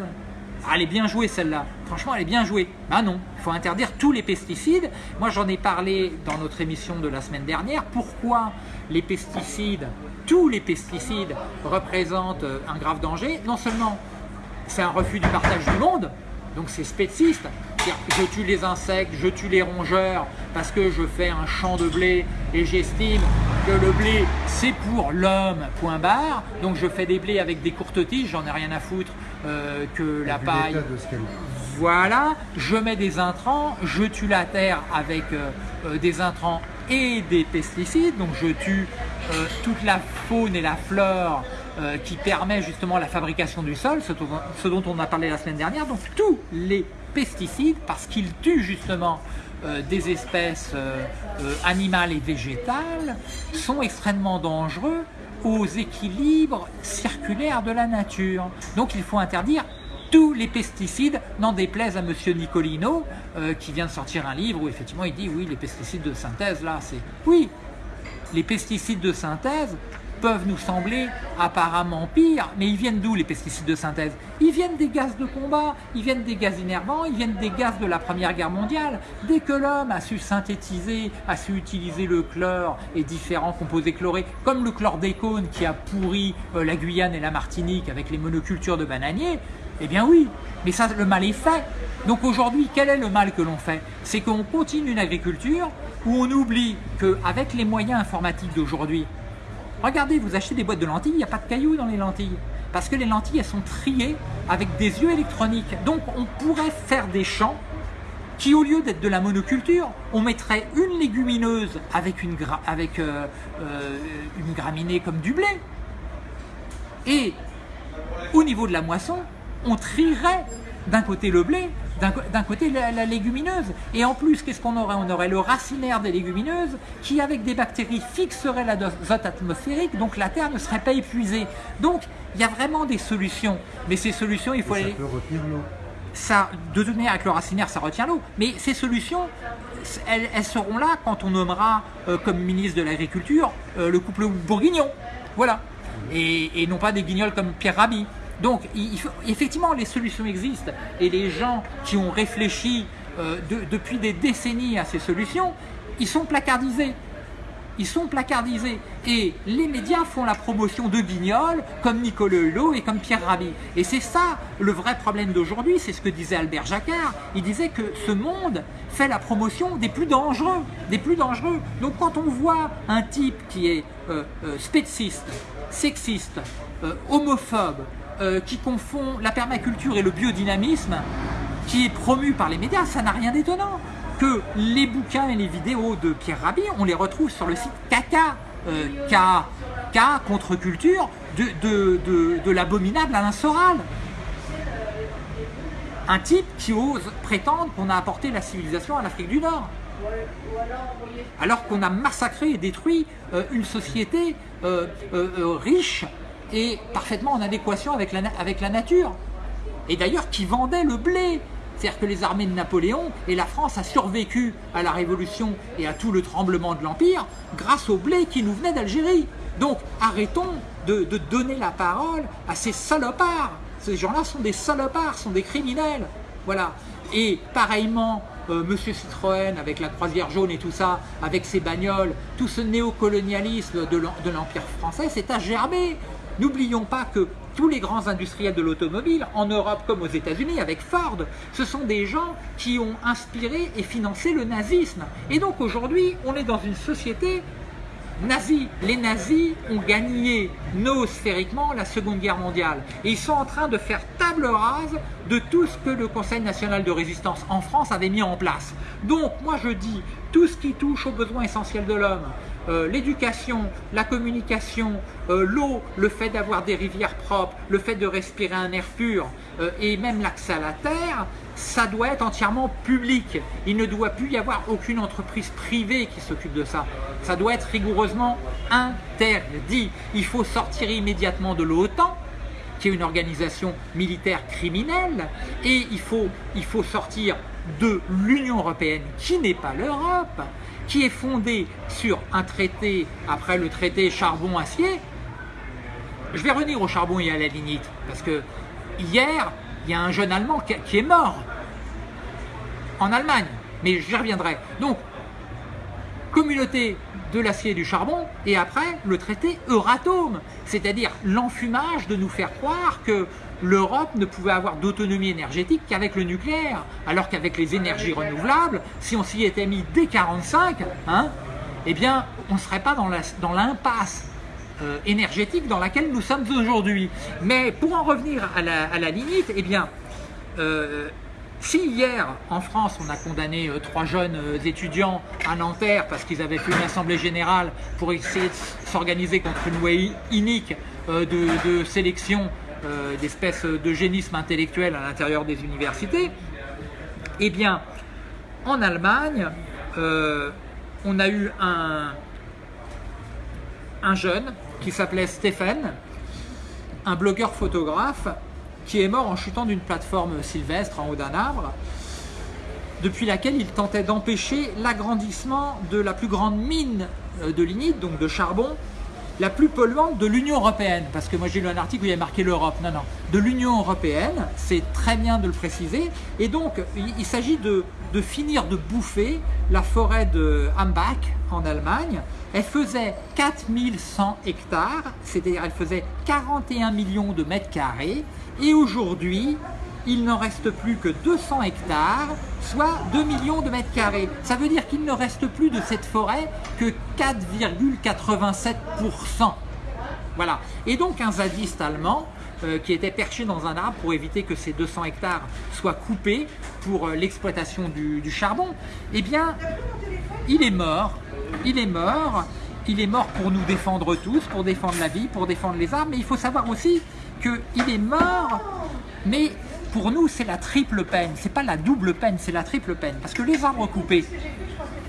Ah, elle est bien jouée celle-là. Franchement, elle est bien jouée. Ben non, il faut interdire tous les pesticides. Moi, j'en ai parlé dans notre émission de la semaine dernière. Pourquoi les pesticides, tous les pesticides, représentent euh, un grave danger? Non seulement c'est un refus du partage du monde, donc c'est spéciste. C'est-à-dire, Je tue les insectes, je tue les rongeurs parce que je fais un champ de blé et j'estime que le blé c'est pour l'homme, point barre. Donc je fais des blés avec des courtes tiges, j'en ai rien à foutre euh, que la paille. de ce Voilà, je mets des intrants, je tue la terre avec euh, euh, des intrants et des pesticides, donc je tue euh, toute la faune et la flore euh, qui permet justement la fabrication du sol, ce dont, ce dont on a parlé la semaine dernière. Donc tous les pesticides, parce qu'ils tuent justement euh, des espèces euh, euh, animales et végétales, sont extrêmement dangereux aux équilibres circulaires de la nature. Donc il faut interdire tous les pesticides, n'en déplaise à Monsieur Nicolino, qui vient de sortir un livre où effectivement il dit oui, les pesticides de synthèse, là, c'est... Oui, les pesticides de synthèse peuvent nous sembler apparemment pires, mais ils viennent d'où les pesticides de synthèse? Ils viennent des gaz de combat, ils viennent des gaz innervants, ils viennent des gaz de la Première Guerre mondiale. Dès que l'homme a su synthétiser, a su utiliser le chlore et différents composés chlorés, comme le chlordécone qui a pourri euh, la Guyane et la Martinique avec les monocultures de bananiers, eh bien oui, mais ça, le mal est fait. Donc aujourd'hui, quel est le mal que l'on fait? C'est qu'on continue une agriculture où on oublie qu'avec les moyens informatiques d'aujourd'hui, regardez, vous achetez des boîtes de lentilles, il n'y a pas de cailloux dans les lentilles. Parce que les lentilles, elles sont triées avec des yeux électroniques. Donc on pourrait faire des champs qui, au lieu d'être de la monoculture, on mettrait une légumineuse avec une, euh, euh, graminée comme du blé. Et au niveau de la moisson, on trierait d'un côté le blé, d'un côté la, la légumineuse. Et en plus, qu'est-ce qu'on aurait? On aurait le racinaire des légumineuses qui, avec des bactéries, fixerait l'azote atmosphérique, donc la terre ne serait pas épuisée. Donc, il y a vraiment des solutions. Mais ces solutions, il faut Ça aller peut retenir l'eau. ça, de toute manière, avec le racinaire, ça retient l'eau. Mais ces solutions, elles, elles seront là quand on nommera euh, comme ministre de l'Agriculture euh, le couple bourguignon. Voilà. Et, et non pas des guignols comme Pierre Rabhi. Donc, effectivement, les solutions existent. Et les gens qui ont réfléchi euh, de- depuis des décennies à ces solutions, ils sont placardisés. Ils sont placardisés. Et les médias font la promotion de Guignol, comme Nicolas Hulot et comme Pierre Rabhi. Et c'est ça le vrai problème d'aujourd'hui, c'est ce que disait Albert Jacquard. Il disait que ce monde fait la promotion des plus dangereux. Donc quand on voit un type qui est euh, euh, sexiste, euh, homophobe, euh, qui confond la permaculture et le biodynamisme, qui est promu par les médias, ça n'a rien d'étonnant. que les bouquins et les vidéos de Pierre Rabhi, on les retrouve sur le site Kaka, euh, K, contre-culture, de, de, de, l'abominable Alain Soral. Un type qui ose prétendre qu'on a apporté la civilisation à l'Afrique du Nord. Alors qu'on a massacré et détruit euh, une société euh, riche et parfaitement en adéquation avec la, nature. Et d'ailleurs qui vendait le blé. C'est-à-dire que les armées de Napoléon et la France a survécu à la Révolution et à tout le tremblement de l'Empire grâce au blé qui nous venait d'Algérie. Donc arrêtons de, donner la parole à ces salopards. Ces gens-là sont des salopards, sont des criminels. Voilà. Et pareillement, euh, Monsieur Citroën avec la croisière jaune et tout ça, avec ses bagnoles, tout ce néocolonialisme de l'Empire français, c'est à gerber. N'oublions pas que tous les grands industriels de l'automobile, en Europe comme aux États-Unis, avec Ford, ce sont des gens qui ont inspiré et financé le nazisme. Et donc aujourd'hui, on est dans une société nazie. Les nazis ont gagné noosphériquement la Seconde Guerre mondiale. Et ils sont en train de faire table rase de tout ce que le Conseil national de résistance en France avait mis en place. Donc moi je dis, tout ce qui touche aux besoins essentiels de l'homme, euh, l'éducation, la communication, euh, l'eau, le fait d'avoir des rivières propres, le fait de respirer un air pur euh, et même l'accès à la terre, ça doit être entièrement public. Il ne doit plus y avoir aucune entreprise privée qui s'occupe de ça. Ça doit être rigoureusement interdit. Il faut sortir immédiatement de l'OTAN, qui est une organisation militaire criminelle, et il faut, il faut sortir de l'Union Européenne, qui n'est pas l'Europe, qui est fondé sur un traité, après le traité charbon-acier, je vais revenir au charbon et à la lignite, parce que hier, il y a un jeune Allemand qui est mort en Allemagne, mais j'y reviendrai. Donc, communauté de l'acier et du charbon, et après le traité Euratom, c'est-à-dire l'enfumage de nous faire croire que l'Europe ne pouvait avoir d'autonomie énergétique qu'avec le nucléaire, alors qu'avec les énergies renouvelables, si on s'y était mis dès 45, hein, eh bien, on ne serait pas dans l'impasse euh, énergétique dans laquelle nous sommes aujourd'hui. Mais pour en revenir à la, limite, eh bien, euh, si hier, en France, on a condamné euh, trois jeunes étudiants à Nanterre parce qu'ils avaient fait une assemblée générale pour essayer de s'organiser contre une loi inique de, sélection euh, d'espèces d'eugénisme intellectuel à l'intérieur des universités, eh bien, en Allemagne, euh, on a eu un, un jeune qui s'appelait Stephen, un blogueur photographe, qui est mort en chutant d'une plateforme sylvestre en haut d'un arbre, depuis laquelle il tentait d'empêcher l'agrandissement de la plus grande mine euh, de lignite, donc de charbon, la plus polluante de l'Union Européenne, parce que moi j'ai lu un article où il y a marqué l'Europe, non, non, de l'Union Européenne, c'est très bien de le préciser, et donc il, s'agit de, finir de bouffer la forêt de Hambach en Allemagne, elle faisait 4100 hectares, c'est-à-dire elle faisait 41 millions de mètres carrés, et aujourd'hui, il n'en reste plus que 200 hectares, soit 2 millions de mètres carrés. Ça veut dire qu'il ne reste plus de cette forêt que 4,87%. Voilà. Et donc un zadiste allemand euh, qui était perché dans un arbre pour éviter que ces 200 hectares soient coupés pour euh, l'exploitation du, du, charbon, eh bien, il est mort. Il est mort. Il est mort pour nous défendre tous, pour défendre la vie, pour défendre les arbres. Mais il faut savoir aussi qu'il est mort, mais pour nous, c'est la triple peine. C'est pas la double peine, c'est la triple peine. Parce que les arbres coupés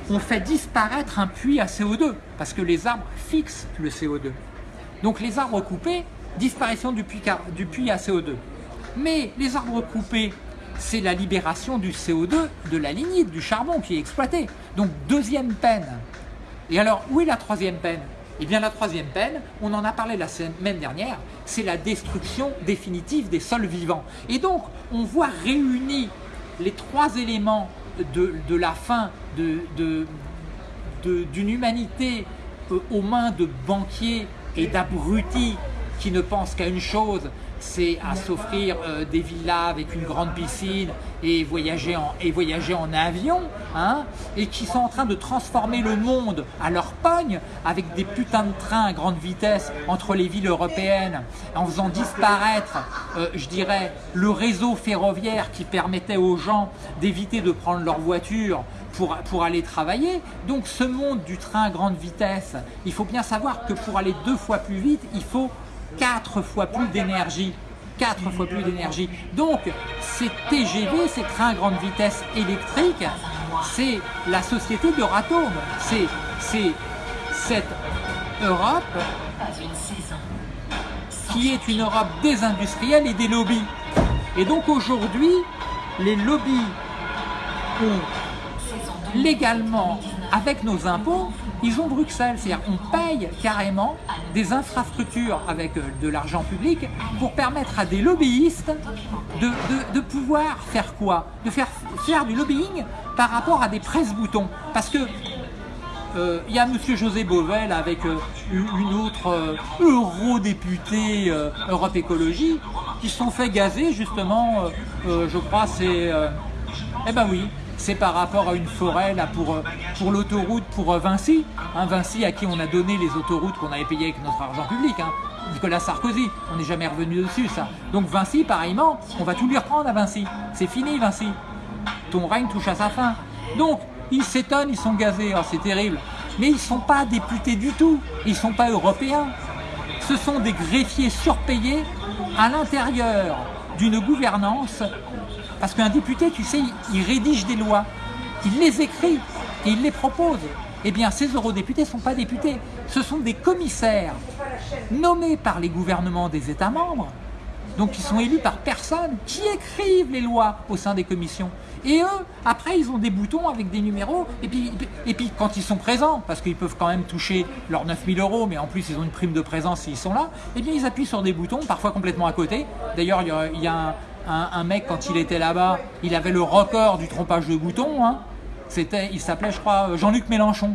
ont fait disparaître un puits à CO2. Parce que les arbres fixent le CO2. Donc les arbres coupés, disparition du puits, du puits à CO2. Mais les arbres coupés, c'est la libération du CO2 de la lignite, du charbon qui est exploité. Donc deuxième peine. Et alors, où est la troisième peine? Et eh bien la troisième peine, on en a parlé la semaine dernière, c'est la destruction définitive des sols vivants. Et donc, on voit réunis les trois éléments de, la fin d'une humanité euh, aux mains de banquiers et d'abrutis qui ne pensent qu'à une chose, c'est à s'offrir euh, des villas avec une grande piscine et voyager en, et voyager en avion, hein, et qui sont en train de transformer le monde à leur pogne avec des putains de trains à grande vitesse entre les villes européennes, en faisant disparaître, euh, je dirais, le réseau ferroviaire qui permettait aux gens d'éviter de prendre leur voiture pour, pour, aller travailler. Donc ce monde du train à grande vitesse, il faut bien savoir que pour aller deux fois plus vite, il faut quatre fois plus d'énergie. Quatre fois plus d'énergie. Donc, ces TGV, ces trains à grande vitesse électrique, c'est la société d'Euratom. C'est cette Europe qui est une Europe désindustrielle et des lobbies. Et donc aujourd'hui, les lobbies ont légalement, avec nos impôts, ils ont Bruxelles, c'est-à-dire on paye carrément des infrastructures avec euh, de l'argent public pour permettre à des lobbyistes de, de, pouvoir faire quoi? De faire, faire du lobbying par rapport à des presse-boutons. Parce que euh, il y a M. José Bovel avec euh, une autre eurodéputée Europe Écologie qui se sont fait gazer justement, je crois c'est... eh ben oui, c'est par rapport à une forêt là, pour, euh, l'autoroute pour euh, Vinci. Hein, Vinci à qui on a donné les autoroutes qu'on avait payées avec notre argent public. Hein. Nicolas Sarkozy, on n'est jamais revenu dessus ça. Donc Vinci, pareillement, on va tout lui reprendre à Vinci. C'est fini Vinci. Ton règne touche à sa fin. Donc, ils s'étonnent, ils sont gazés, oh, c'est terrible. Mais ils ne sont pas députés du tout, ils ne sont pas européens. Ce sont des greffiers surpayés à l'intérieur d'une gouvernance parce qu'un député, tu sais, il rédige des lois, il les écrit et il les propose. Eh bien, ces eurodéputés ne sont pas députés, ce sont des commissaires nommés par les gouvernements des États membres, donc qui sont élus par personne, qui écrivent les lois au sein des commissions. Et eux, après, ils ont des boutons avec des numéros, et puis, et puis quand ils sont présents, parce qu'ils peuvent quand même toucher leurs 9000 euros, mais en plus ils ont une prime de présence s'ils sont là, eh bien ils appuient sur des boutons, parfois complètement à côté. D'ailleurs, il y a un, un, mec, quand il était là-bas, il avait le record du trompage de boutons. Hein. C'était, il s'appelait, je crois, Jean-Luc Mélenchon.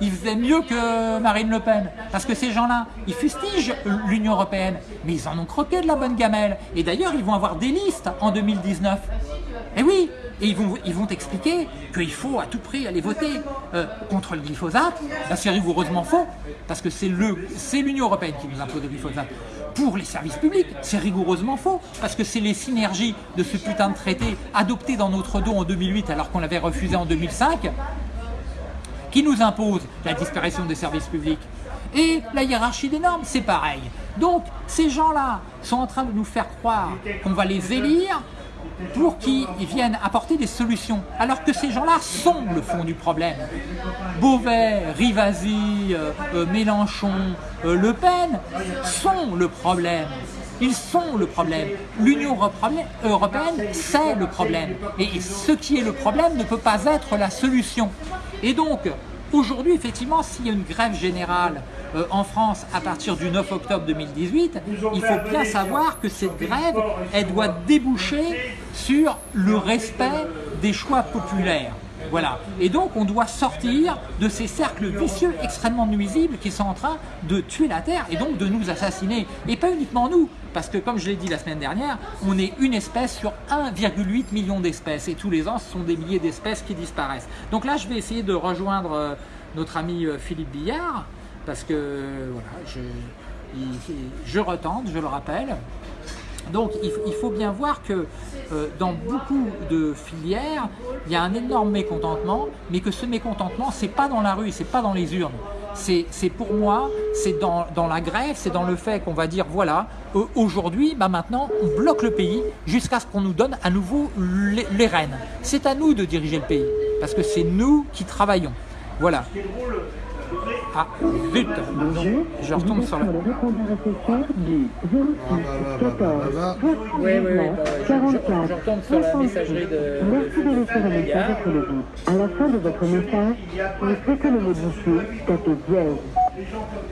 Il faisait mieux que Marine Le Pen. Parce que ces gens-là, ils fustigent l'Union Européenne, mais ils en ont croqué de la bonne gamelle. Et d'ailleurs, ils vont avoir des listes en 2019. Et oui, et ils vont, ils vont expliquer qu'il faut à tout prix aller voter euh, contre le glyphosate. c'est rigoureusement faux, parce que c'est l'Union Européenne qui nous impose le glyphosate pour les services publics. C'est rigoureusement faux, parce que c'est les synergies de ce putain de traité adopté dans notre dos en 2008 alors qu'on l'avait refusé en 2005 qui nous imposent la disparition des services publics. Et la hiérarchie des normes, c'est pareil. Donc, ces gens-là sont en train de nous faire croire qu'on va les élire pour qu'ils viennent apporter des solutions, alors que ces gens-là sont le fond du problème. Beauvais, Rivasi, euh, euh, Mélenchon, euh, Le Pen sont le problème. Ils sont le problème. L'Union européenne, c'est le problème. Et ce qui est le problème ne peut pas être la solution. Et donc, aujourd'hui, effectivement, s'il y a une grève générale euh, en France à partir du 9 octobre 2018, il faut bien savoir que cette grève, elle doit déboucher sur le respect des choix populaires. Voilà. Et donc, on doit sortir de ces cercles vicieux extrêmement nuisibles qui sont en train de tuer la Terre et donc de nous assassiner. Et pas uniquement nous, parce que comme je l'ai dit la semaine dernière, on est une espèce sur 1,8 million d'espèces. Et tous les ans, ce sont des milliers d'espèces qui disparaissent. Donc là, je vais essayer de rejoindre euh, notre ami euh, Philippe Billard, parce que voilà, je, je retente, je le rappelle. Donc il, faut bien voir que euh, dans beaucoup de filières, il y a un énorme mécontentement, mais que ce mécontentement, c'est pas dans la rue, c'est pas dans les urnes. C'est pour moi, c'est dans, la grève, c'est dans le fait qu'on va dire, voilà, aujourd'hui, bah maintenant, on bloque le pays jusqu'à ce qu'on nous donne à nouveau les, les rênes. C'est à nous de diriger le pays, parce que c'est nous qui travaillons. Voilà. Ah, zut Bonjour, je retombe sur le... le répondeur SFR du 06 14 oui, oui, oui, 44 je, retombe sur la messagerie de... Merci de laisser un message après le bip. À la fin de votre message, vous souhaitez le modifier, tapez dièse.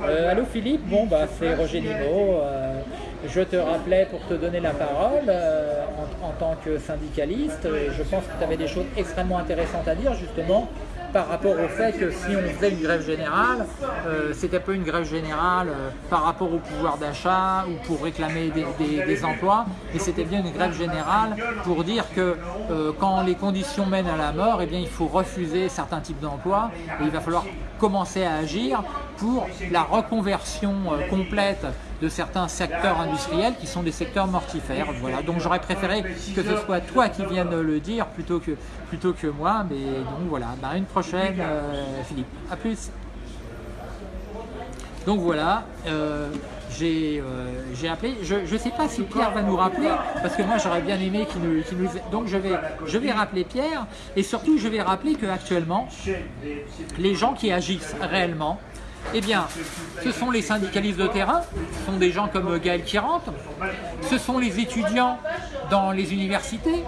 Euh, allô Philippe, bon bah c'est Roger Nimo. Euh, je te rappelais pour te donner la parole euh, en, tant que syndicaliste. Je pense que tu avais des choses extrêmement intéressantes à dire justement par rapport au fait que si on faisait une grève générale, euh, c'était pas une grève générale euh, par rapport au pouvoir d'achat ou pour réclamer des, emplois, mais c'était bien une grève générale pour dire que euh, quand les conditions mènent à la mort, eh bien, il faut refuser certains types d'emplois et il va falloir commencer à agir pour la reconversion euh, complète de certains secteurs industriels qui sont des secteurs mortifères. Voilà. Donc j'aurais préféré que ce soit toi qui viennes le dire plutôt que, plutôt que moi. Mais donc voilà, Bah, une prochaine euh, Philippe. À plus. Donc voilà, euh, j'ai euh, j'ai appelé. Je ne sais pas si Pierre va nous rappeler, parce que moi j'aurais bien aimé qu'il nous, qu'il nous... Donc je vais, je vais rappeler Pierre, et surtout je vais rappeler qu'actuellement, les gens qui agissent réellement, eh bien, ce sont les syndicalistes de terrain, ce sont des gens comme Gaël Kirante, ce sont les étudiants dans les universités,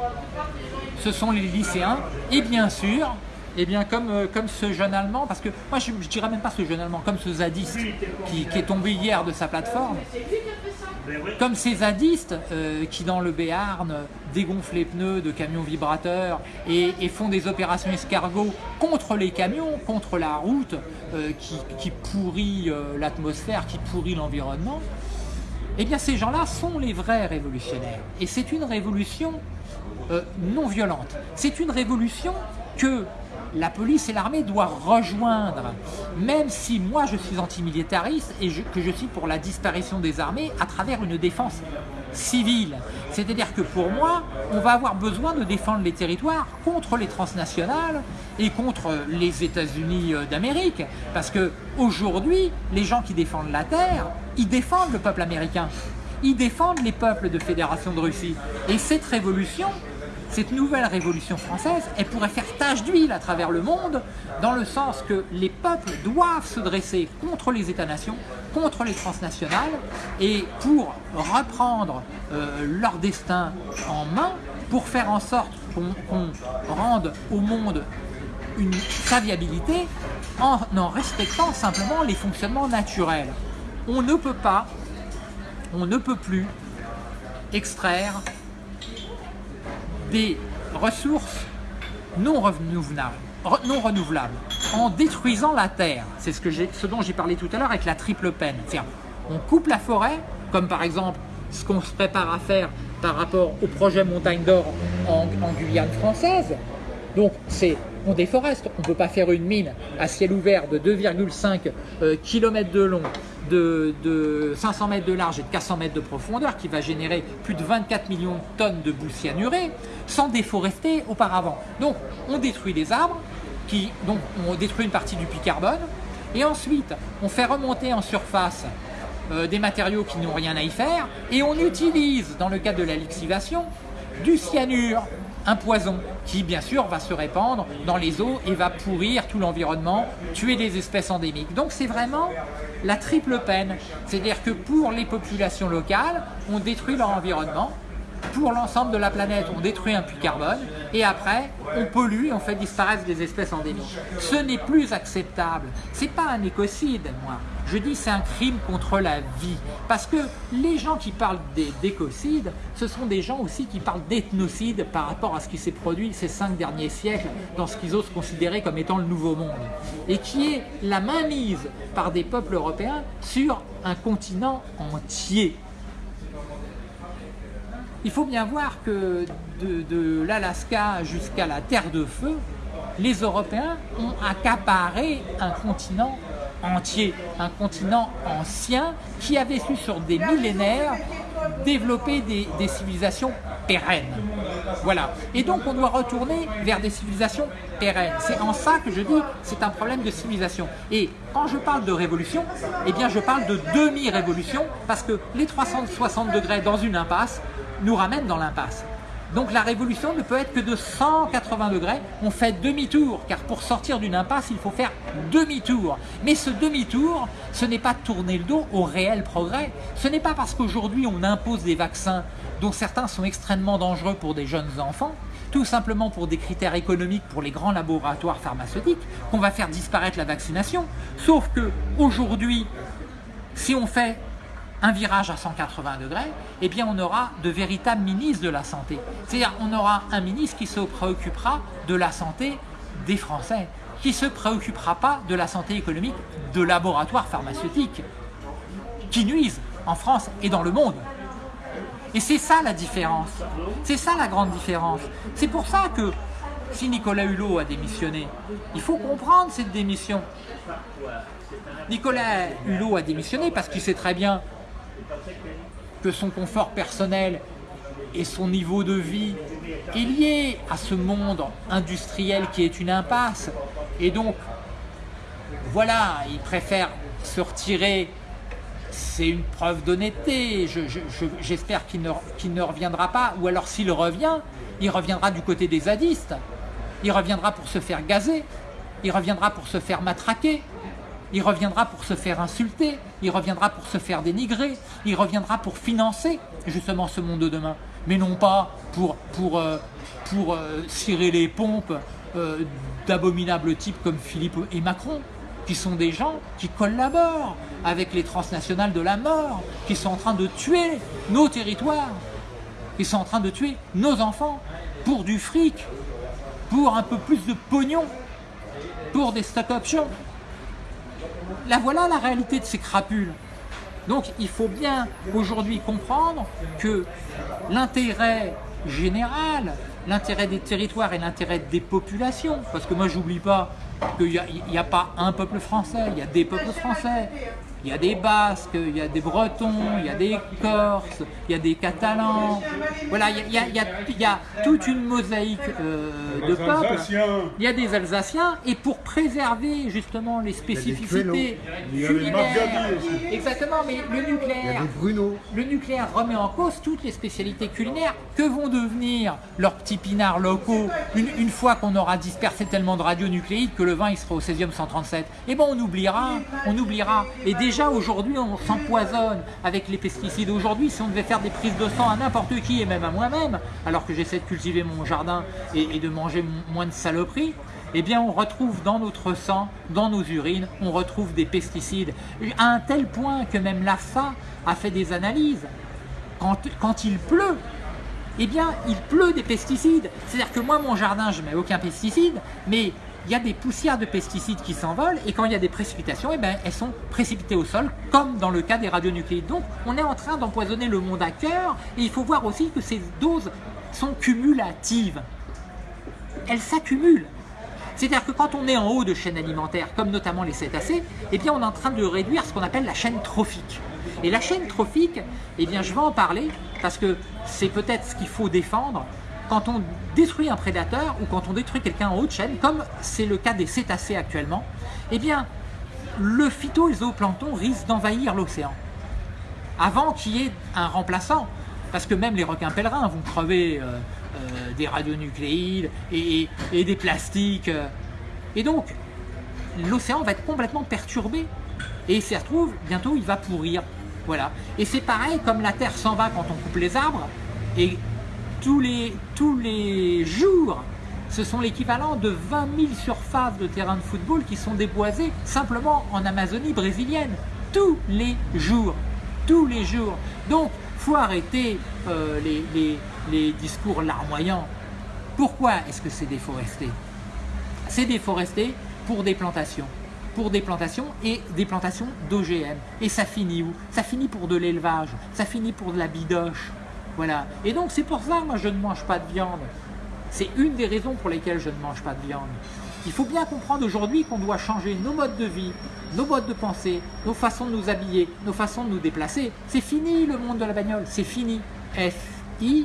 ce sont les lycéens, et bien sûr, eh bien comme, euh, ce jeune Allemand, parce que moi je ne dirais même pas ce jeune Allemand, comme ce zadiste qui est tombé hier de sa plateforme, comme ces zadistes euh, qui dans le Béarn dégonflent les pneus de camions vibrateurs et, font des opérations escargots contre les camions, contre la route euh, qui, pourrit euh, l'atmosphère, qui pourrit l'environnement, eh bien ces gens-là sont les vrais révolutionnaires. Et c'est une révolution non violente. C'est une révolution que la police et l'armée doivent rejoindre, même si moi je suis antimilitariste et que je suis pour la disparition des armées à travers une défense civile. C'est-à-dire que pour moi, on va avoir besoin de défendre les territoires contre les transnationales et contre les États-Unis euh, d'Amérique. Parce que aujourd'hui, les gens qui défendent la terre, ils défendent le peuple américain. Ils défendent les peuples de Fédération de Russie. Et cette révolution, cette nouvelle révolution française, elle pourrait faire tache d'huile à travers le monde, dans le sens que les peuples doivent se dresser contre les États-nations, contre les transnationales, et pour reprendre euh, leur destin en main, pour faire en sorte qu'on rende au monde une, sa viabilité en respectant simplement les fonctionnements naturels. On ne peut pas, on ne peut plus extraire des ressources non renouvelables, en détruisant la terre. C'est ce, dont j'ai parlé tout à l'heure avec la triple peine. On coupe la forêt, comme par exemple ce qu'on se prépare à faire par rapport au projet Montagne d'Or en Guyane française. Donc, c'est on déforeste. On ne peut pas faire une mine à ciel ouvert de 2,5 km de long, de, de 500 mètres de large et de 400 mètres de profondeur, qui va générer plus de 24 millions de tonnes de boue cyanurée, sans déforester auparavant. Donc, on détruit les arbres, qui, donc on détruit une partie du puits carbone, et ensuite, on fait remonter en surface euh, des matériaux qui n'ont rien à y faire, et on utilise, dans le cadre de la lixivation, du cyanure, un poison qui bien sûr va se répandre dans les eaux et va pourrir tout l'environnement, tuer des espèces endémiques. Donc c'est vraiment la triple peine. C'est-à-dire que pour les populations locales, on détruit leur environnement, pour l'ensemble de la planète, on détruit un puits carbone et après, on pollue et on fait disparaître des espèces endémiques. Ce n'est plus acceptable. C'est pas un écocide, moi. Je dis c'est un crime contre la vie. Parce que les gens qui parlent d'écocide, ce sont des gens aussi qui parlent d'ethnocide par rapport à ce qui s'est produit ces cinq derniers siècles dans ce qu'ils osent considérer comme étant le nouveau monde. Et qui est la mainmise par des peuples européens sur un continent entier. Il faut bien voir que de, de l'Alaska jusqu'à la Terre de Feu, les Européens ont accaparé un continent entier, un continent ancien qui avait su sur des millénaires développer des, civilisations pérennes. Voilà. Et donc on doit retourner vers des civilisations pérennes. C'est en ça que je dis c'est un problème de civilisation. Et quand je parle de révolution, eh bien je parle de demi-révolution parce que les 360 degrés dans une impasse nous ramènent dans l'impasse. Donc la révolution ne peut être que de 180 degrés. On fait demi-tour, car pour sortir d'une impasse, il faut faire demi-tour. Mais ce demi-tour, ce n'est pas tourner le dos au réel progrès. Ce n'est pas parce qu'aujourd'hui on impose des vaccins dont certains sont extrêmement dangereux pour des jeunes enfants, tout simplement pour des critères économiques pour les grands laboratoires pharmaceutiques, qu'on va faire disparaître la vaccination. Sauf que aujourd'hui, si on fait un virage à 180 degrés, eh bien on aura de véritables ministres de la santé. C'est-à-dire on aura un ministre qui se préoccupera de la santé des Français, qui ne se préoccupera pas de la santé économique de laboratoires pharmaceutiques qui nuisent en France et dans le monde. Et c'est ça la différence. C'est ça la grande différence. C'est pour ça que si Nicolas Hulot a démissionné, il faut comprendre cette démission. Nicolas Hulot a démissionné parce qu'il sait très bien que son confort personnel et son niveau de vie est lié à ce monde industriel qui est une impasse. Et donc, voilà, il préfère se retirer. C'est une preuve d'honnêteté. J'espère qu'il ne, ne reviendra pas. Ou alors s'il revient, il reviendra du côté des zadistes. Il reviendra pour se faire gazer. Il reviendra pour se faire matraquer. Il reviendra pour se faire insulter, il reviendra pour se faire dénigrer, il reviendra pour financer justement ce monde de demain, mais non pas pour, pour, euh, euh, cirer les pompes euh, d'abominables types comme Philippe et Macron, qui sont des gens qui collaborent avec les transnationales de la mort, qui sont en train de tuer nos territoires, qui sont en train de tuer nos enfants pour du fric, pour un peu plus de pognon, pour des stock options la voilà la réalité de ces crapules. Donc il faut bien aujourd'hui comprendre que l'intérêt général, l'intérêt des territoires et l'intérêt des populations, parce que moi j'oublie pas qu'il n'y a, a, pas un peuple français, il y a des peuples français, il y a des Basques, il y a des Bretons, il y a des Corses, il y a des Catalans. Voilà, il y a, il y a, toute une mosaïque euh, de peuples. Il y a des Alsaciens. Et pour préserver justement les spécificités culinaires, exactement, mais le nucléaire, le nucléaire remet en cause toutes les spécialités culinaires. Que vont devenir leurs petits pinards locaux une, une fois qu'on aura dispersé tellement de radionucléides que le vin il sera au 16e 137 Eh bien on oubliera, on oubliera. Et déjà aujourd'hui on s'empoisonne avec les pesticides. Aujourd'hui si on devait faire des prises de sang à n'importe qui et même à moi-même, alors que j'essaie de cultiver mon jardin et, de manger moins de saloperies, eh bien on retrouve dans notre sang, dans nos urines, on retrouve des pesticides. À un tel point que même l'AFA a fait des analyses. Quand, quand il pleut, eh bien il pleut des pesticides. C'est-à-dire que moi mon jardin je mets aucun pesticide, mais il y a des poussières de pesticides qui s'envolent et quand il y a des précipitations, eh ben, elles sont précipitées au sol, comme dans le cas des radionucléides. Donc on est en train d'empoisonner le monde à cœur et il faut voir aussi que ces doses sont cumulatives. Elles s'accumulent. C'est-à-dire que quand on est en haut de chaînes alimentaires, comme notamment les cétacés, eh bien on est en train de réduire ce qu'on appelle la chaîne trophique. Et la chaîne trophique, eh bien je vais en parler parce que c'est peut-être ce qu'il faut défendre, quand on détruit un prédateur ou quand on détruit quelqu'un en haute chaîne, comme c'est le cas des cétacés actuellement, eh bien, le phyto-zooplancton risque d'envahir l'océan avant qu'il y ait un remplaçant. Parce que même les requins pèlerins vont crever euh, euh, des radionucléides et, et, des plastiques. Euh. Et donc, l'océan va être complètement perturbé. Et s'y retrouve, bientôt il va pourrir. Voilà. Et c'est pareil, comme la Terre s'en va quand on coupe les arbres, et tous les, jours, ce sont l'équivalent de 20 000 surfaces de terrain de football qui sont déboisées simplement en Amazonie brésilienne. Tous les jours. Tous les jours. Donc, faut arrêter euh, les, les, les discours larmoyants. Pourquoi est-ce que c'est déforesté? C'est déforesté pour des plantations pour des plantations et des plantations d'OGM. Et ça finit où? Ça finit pour de l'élevage, ça finit pour de la bidoche, voilà. Et donc c'est pour ça moi je ne mange pas de viande. C'est une des raisons pour lesquelles je ne mange pas de viande. Il faut bien comprendre aujourd'hui qu'on doit changer nos modes de vie, nos modes de pensée, nos façons de nous habiller, nos façons de nous déplacer. C'est fini le monde de la bagnole, c'est fini. F-I-N-I.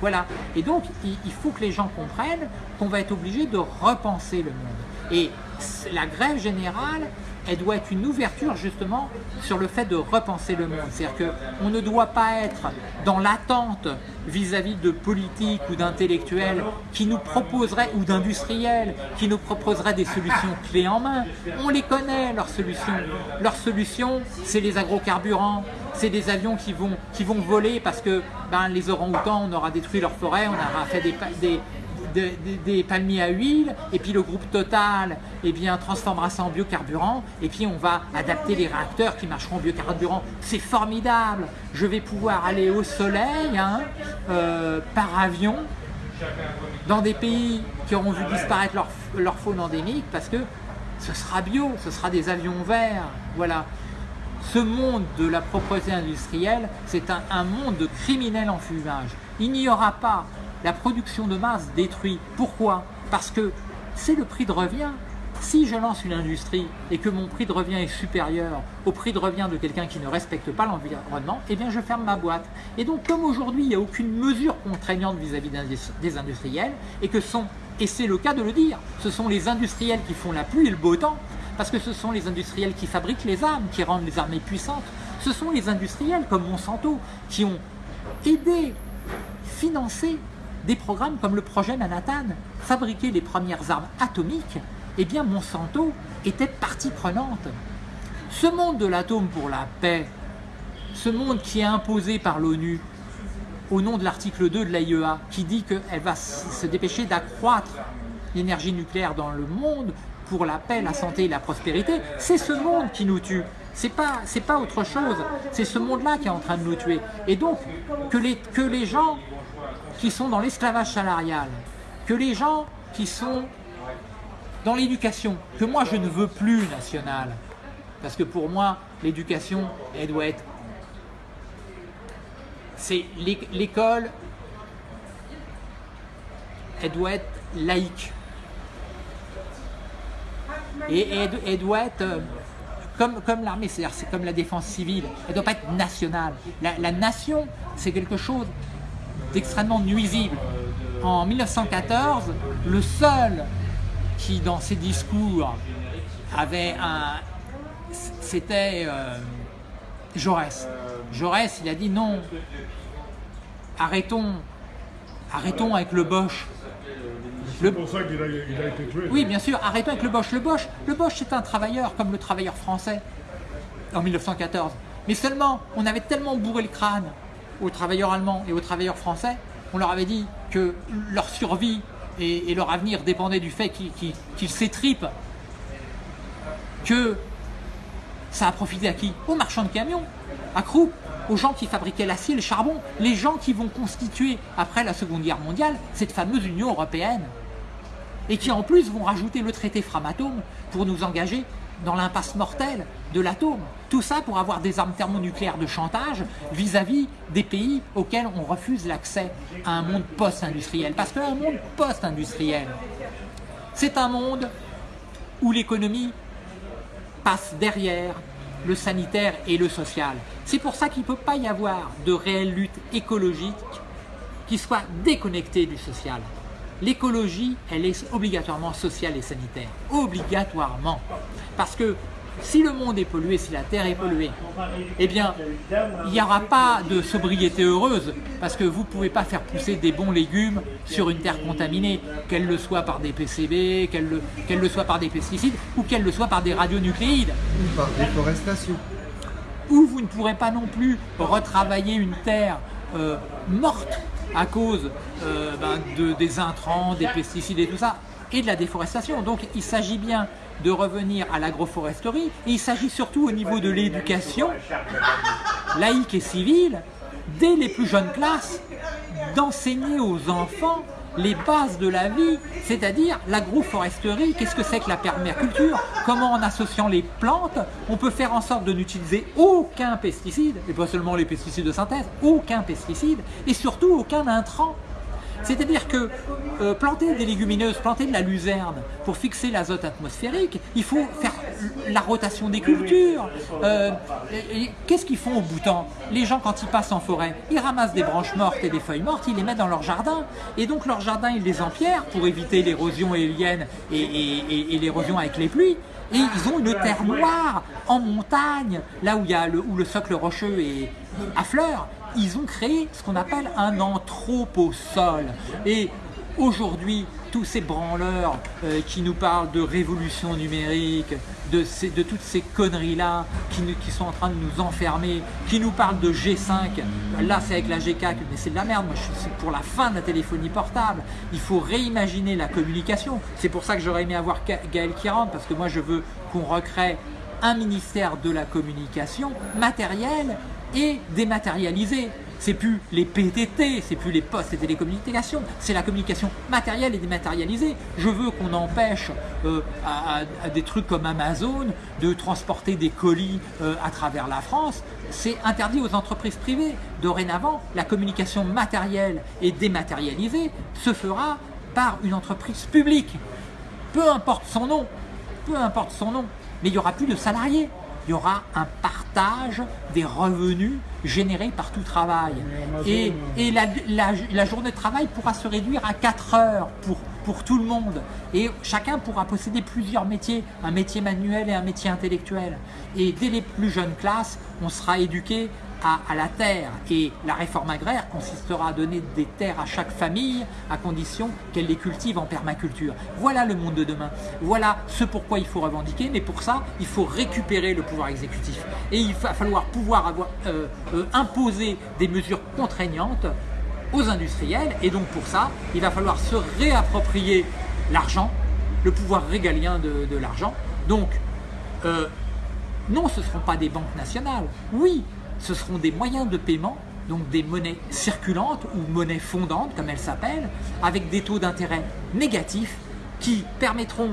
Voilà. Et donc, il faut que les gens comprennent qu'on va être obligé de repenser le monde. Et la grève générale, elle doit être une ouverture justement sur le fait de repenser le monde. C'est-à-dire qu'on ne doit pas être dans l'attente vis-à-vis de politiques ou d'intellectuels qui nous proposeraient, ou d'industriels, qui nous proposeraient des solutions clés en main. On les connaît, leurs solutions. Leurs solutions, c'est les agrocarburants, c'est des avions qui vont, voler parce que ben, les orang-outans, on aura détruit leurs forêts, on aura fait des, des, palmiers à huile, et puis le groupe Total eh bien, transformera ça en biocarburant, et puis on va adapter les réacteurs qui marcheront en biocarburant. C'est formidable Je vais pouvoir aller au soleil hein, euh, par avion dans des pays qui auront vu disparaître leur, faune endémique parce que ce sera bio, ce sera des avions verts. Voilà. Ce monde de la propreté industrielle, c'est un, un monde de criminels en fumage. Il n'y aura pas la production de masse détruite. Pourquoi? Parce que c'est le prix de revient. Si je lance une industrie et que mon prix de revient est supérieur au prix de revient de quelqu'un qui ne respecte pas l'environnement, eh bien je ferme ma boîte. Et donc comme aujourd'hui il n'y a aucune mesure contraignante vis-à-vis -vis des industriels et que sont, et c'est le cas de le dire, ce sont les industriels qui font la pluie et le beau temps, parce que ce sont les industriels qui fabriquent les armes, qui rendent les armées puissantes, ce sont les industriels comme Monsanto qui ont aidé, financé des programmes comme le projet Manhattan, fabriquer les premières armes atomiques, eh bien Monsanto était partie prenante. Ce monde de l'atome pour la paix, ce monde qui est imposé par l'ONU au nom de l'article 2 de l'AIEA, qui dit qu'elle va se dépêcher d'accroître l'énergie nucléaire dans le monde pour la paix, la santé et la prospérité, c'est ce monde qui nous tue. C'est pas, pas autre chose. C'est ce monde-là qui est en train de nous tuer. Et donc, que les, que les gens qui sont dans l'esclavage salarial, que les gens qui sont dans l'éducation, que moi je ne veux plus nationale, parce que pour moi, l'éducation, elle doit être... C'est l'école, elle doit être laïque. Et elle, doit être euh, comme, comme l'armée, c'est-à-dire c'est comme la défense civile, elle ne doit pas être nationale. La nation, c'est quelque chose d'extrêmement nuisible. En 1914, le seul qui, dans ses discours, avait un... C'était euh, Jaurès. Jaurès, il a dit non, arrêtons, arrêtons avec le Bosch. C'est pour ça qu'il a, été tué. Oui, bien sûr, arrêtons avec le Bosch. Le Bosch, le Bosch c'est un travailleur comme le travailleur français en 1914. Mais seulement, on avait tellement bourré le crâne aux travailleurs allemands et aux travailleurs français, on leur avait dit que leur survie et, leur avenir dépendaient du fait qu'ils s'étripent, que ça a profité à qui? Aux marchands de camions, à Krupp, aux gens qui fabriquaient l'acier, le charbon, les gens qui vont constituer, après la Seconde Guerre mondiale, cette fameuse Union Européenne, et qui en plus vont rajouter le traité Framatome pour nous engager dans l'impasse mortelle de l'atome. Tout ça pour avoir des armes thermonucléaires de chantage vis-à-vis des pays auxquels on refuse l'accès à un monde post-industriel. Parce qu'un monde post-industriel, c'est un monde où l'économie passe derrière le sanitaire et le social. C'est pour ça qu'il ne peut pas y avoir de réelle lutte écologique qui soit déconnectée du social. L'écologie, elle est obligatoirement sociale et sanitaire. Obligatoirement. Parce que si le monde est pollué, si la terre est polluée, eh bien, il n'y aura pas de sobriété heureuse parce que vous ne pouvez pas faire pousser des bons légumes sur une terre contaminée, qu'elle le soit par des PCB, qu'elle le, le, soit par des pesticides ou qu'elle le soit par des radionucléides. Ou par déforestation. Ou vous ne pourrez pas non plus retravailler une terre euh, morte à cause euh, ben, de, des intrants, des pesticides et tout ça, et de la déforestation. Donc il s'agit bien de revenir à l'agroforesterie, il s'agit surtout au niveau de l'éducation, laïque et civile, dès les plus jeunes classes, d'enseigner aux enfants les bases de la vie, c'est-à-dire l'agroforesterie, qu'est-ce que c'est que la permaculture, comment en associant les plantes, on peut faire en sorte de n'utiliser aucun pesticide, et pas seulement les pesticides de synthèse, aucun pesticide, et surtout aucun intrant. C'est-à-dire que euh, planter des légumineuses, planter de la luzerne pour fixer l'azote atmosphérique, il faut faire la rotation des cultures. Euh, qu'est-ce qu'ils font au bouton Les gens quand ils passent en forêt, ils ramassent des branches mortes et des feuilles mortes, ils les mettent dans leur jardin. Et donc leur jardin, ils les empierrent pour éviter l'érosion éolienne et, l'érosion avec les pluies. Et ils ont une terre noire en montagne, là où, le, où le socle rocheux est à fleurs ils ont créé ce qu'on appelle un anthroposol. Et aujourd'hui, tous ces branleurs euh, qui nous parlent de révolution numérique, de, toutes ces conneries-là qui, qui, sont en train de nous enfermer, qui nous parlent de G5, là c'est avec la G4, mais c'est de la merde, moi je suis pour la fin de la téléphonie portable, il faut réimaginer la communication, c'est pour ça que j'aurais aimé avoir Gaël qui rentre, parce que moi je veux qu'on recrée un ministère de la communication matériel et dématérialisé. c'est plus les PTT, c'est plus les postes et télécommunications, c'est la communication matérielle et dématérialisée. Je veux qu'on empêche euh, à, des trucs comme Amazon de transporter des colis euh, à travers la France. C'est interdit aux entreprises privées. Dorénavant, la communication matérielle et dématérialisée se fera par une entreprise publique. Peu importe son nom, peu importe son nom, mais il n'y aura plus de salariés il y aura un partage des revenus générés par tout travail. Et, la, journée de travail pourra se réduire à 4 heures pour, pour tout le monde. Et chacun pourra posséder plusieurs métiers, un métier manuel et un métier intellectuel. Et dès les plus jeunes classes, on sera éduqué à, la terre. Et la réforme agraire consistera à donner des terres à chaque famille à condition qu'elle les cultive en permaculture. Voilà le monde de demain. Voilà ce pourquoi il faut revendiquer, mais pour ça, il faut récupérer le pouvoir exécutif. Et il va falloir pouvoir avoir, euh, euh, imposer des mesures contraignantes aux industriels. Et donc pour ça, il va falloir se réapproprier l'argent, le pouvoir régalien de, l'argent. Donc, euh, non, ce ne seront pas des banques nationales. Oui, ce seront des moyens de paiement, donc des monnaies circulantes ou monnaies fondantes comme elles s'appellent, avec des taux d'intérêt négatifs qui permettront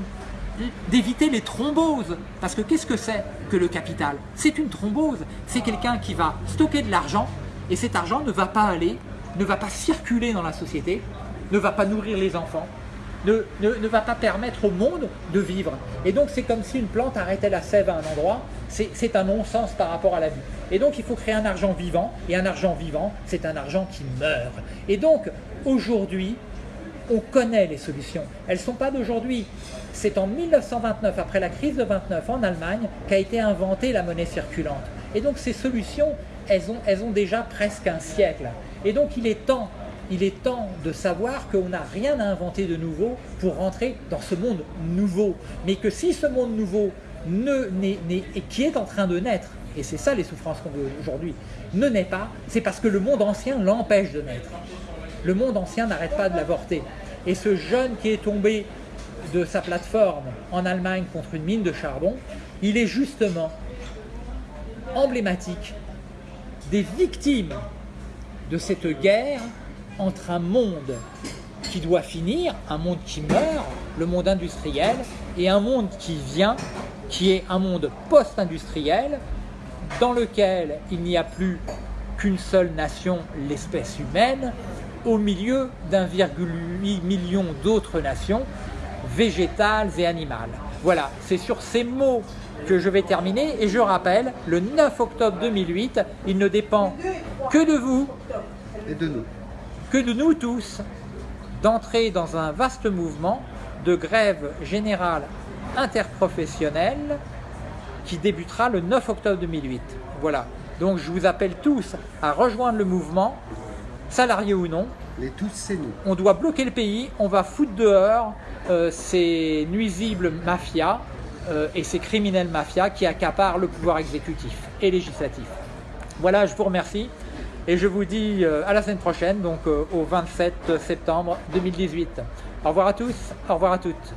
d'éviter les thromboses. Parce que qu'est-ce que c'est que le capital? C'est une thrombose, c'est quelqu'un qui va stocker de l'argent et cet argent ne va pas aller, ne va pas circuler dans la société, ne va pas nourrir les enfants, ne, ne, va pas permettre au monde de vivre. Et donc c'est comme si une plante arrêtait la sève à un endroit, c'est un non-sens par rapport à la vie. Et donc il faut créer un argent vivant, et un argent vivant, c'est un argent qui meurt. Et donc aujourd'hui, on connaît les solutions. Elles ne sont pas d'aujourd'hui. C'est en 1929, après la crise de 29 en Allemagne, qu'a été inventée la monnaie circulante. Et donc ces solutions, elles ont, elles ont déjà presque un siècle. Et donc il est temps il est temps de savoir qu'on n'a rien à inventer de nouveau pour rentrer dans ce monde nouveau. Mais que si ce monde nouveau ne, qui est en train de naître, et c'est ça les souffrances qu'on veut aujourd'hui, ne naît pas, c'est parce que le monde ancien l'empêche de naître. Le monde ancien n'arrête pas de l'avorter. Et ce jeune qui est tombé de sa plateforme en Allemagne contre une mine de charbon, il est justement emblématique des victimes de cette guerre entre un monde qui doit finir, un monde qui meurt, le monde industriel, et un monde qui vient, qui est un monde post-industriel, dans lequel il n'y a plus qu'une seule nation, l'espèce humaine, au milieu d'un virgule million d'autres nations, végétales et animales. Voilà, c'est sur ces mots que je vais terminer et je rappelle, le 9 octobre 2008, il ne dépend que de vous et de nous que de nous tous d'entrer dans un vaste mouvement de grève générale interprofessionnelle qui débutera le 9 octobre 2008. Voilà, donc je vous appelle tous à rejoindre le mouvement, salariés ou non. Les tous, c'est nous. On doit bloquer le pays, on va foutre dehors euh, ces nuisibles mafias euh, et ces criminels mafias qui accaparent le pouvoir exécutif et législatif. Voilà, je vous remercie. Et je vous dis euh, à la semaine prochaine, donc euh, au 27 septembre 2018. Au revoir à tous, au revoir à toutes.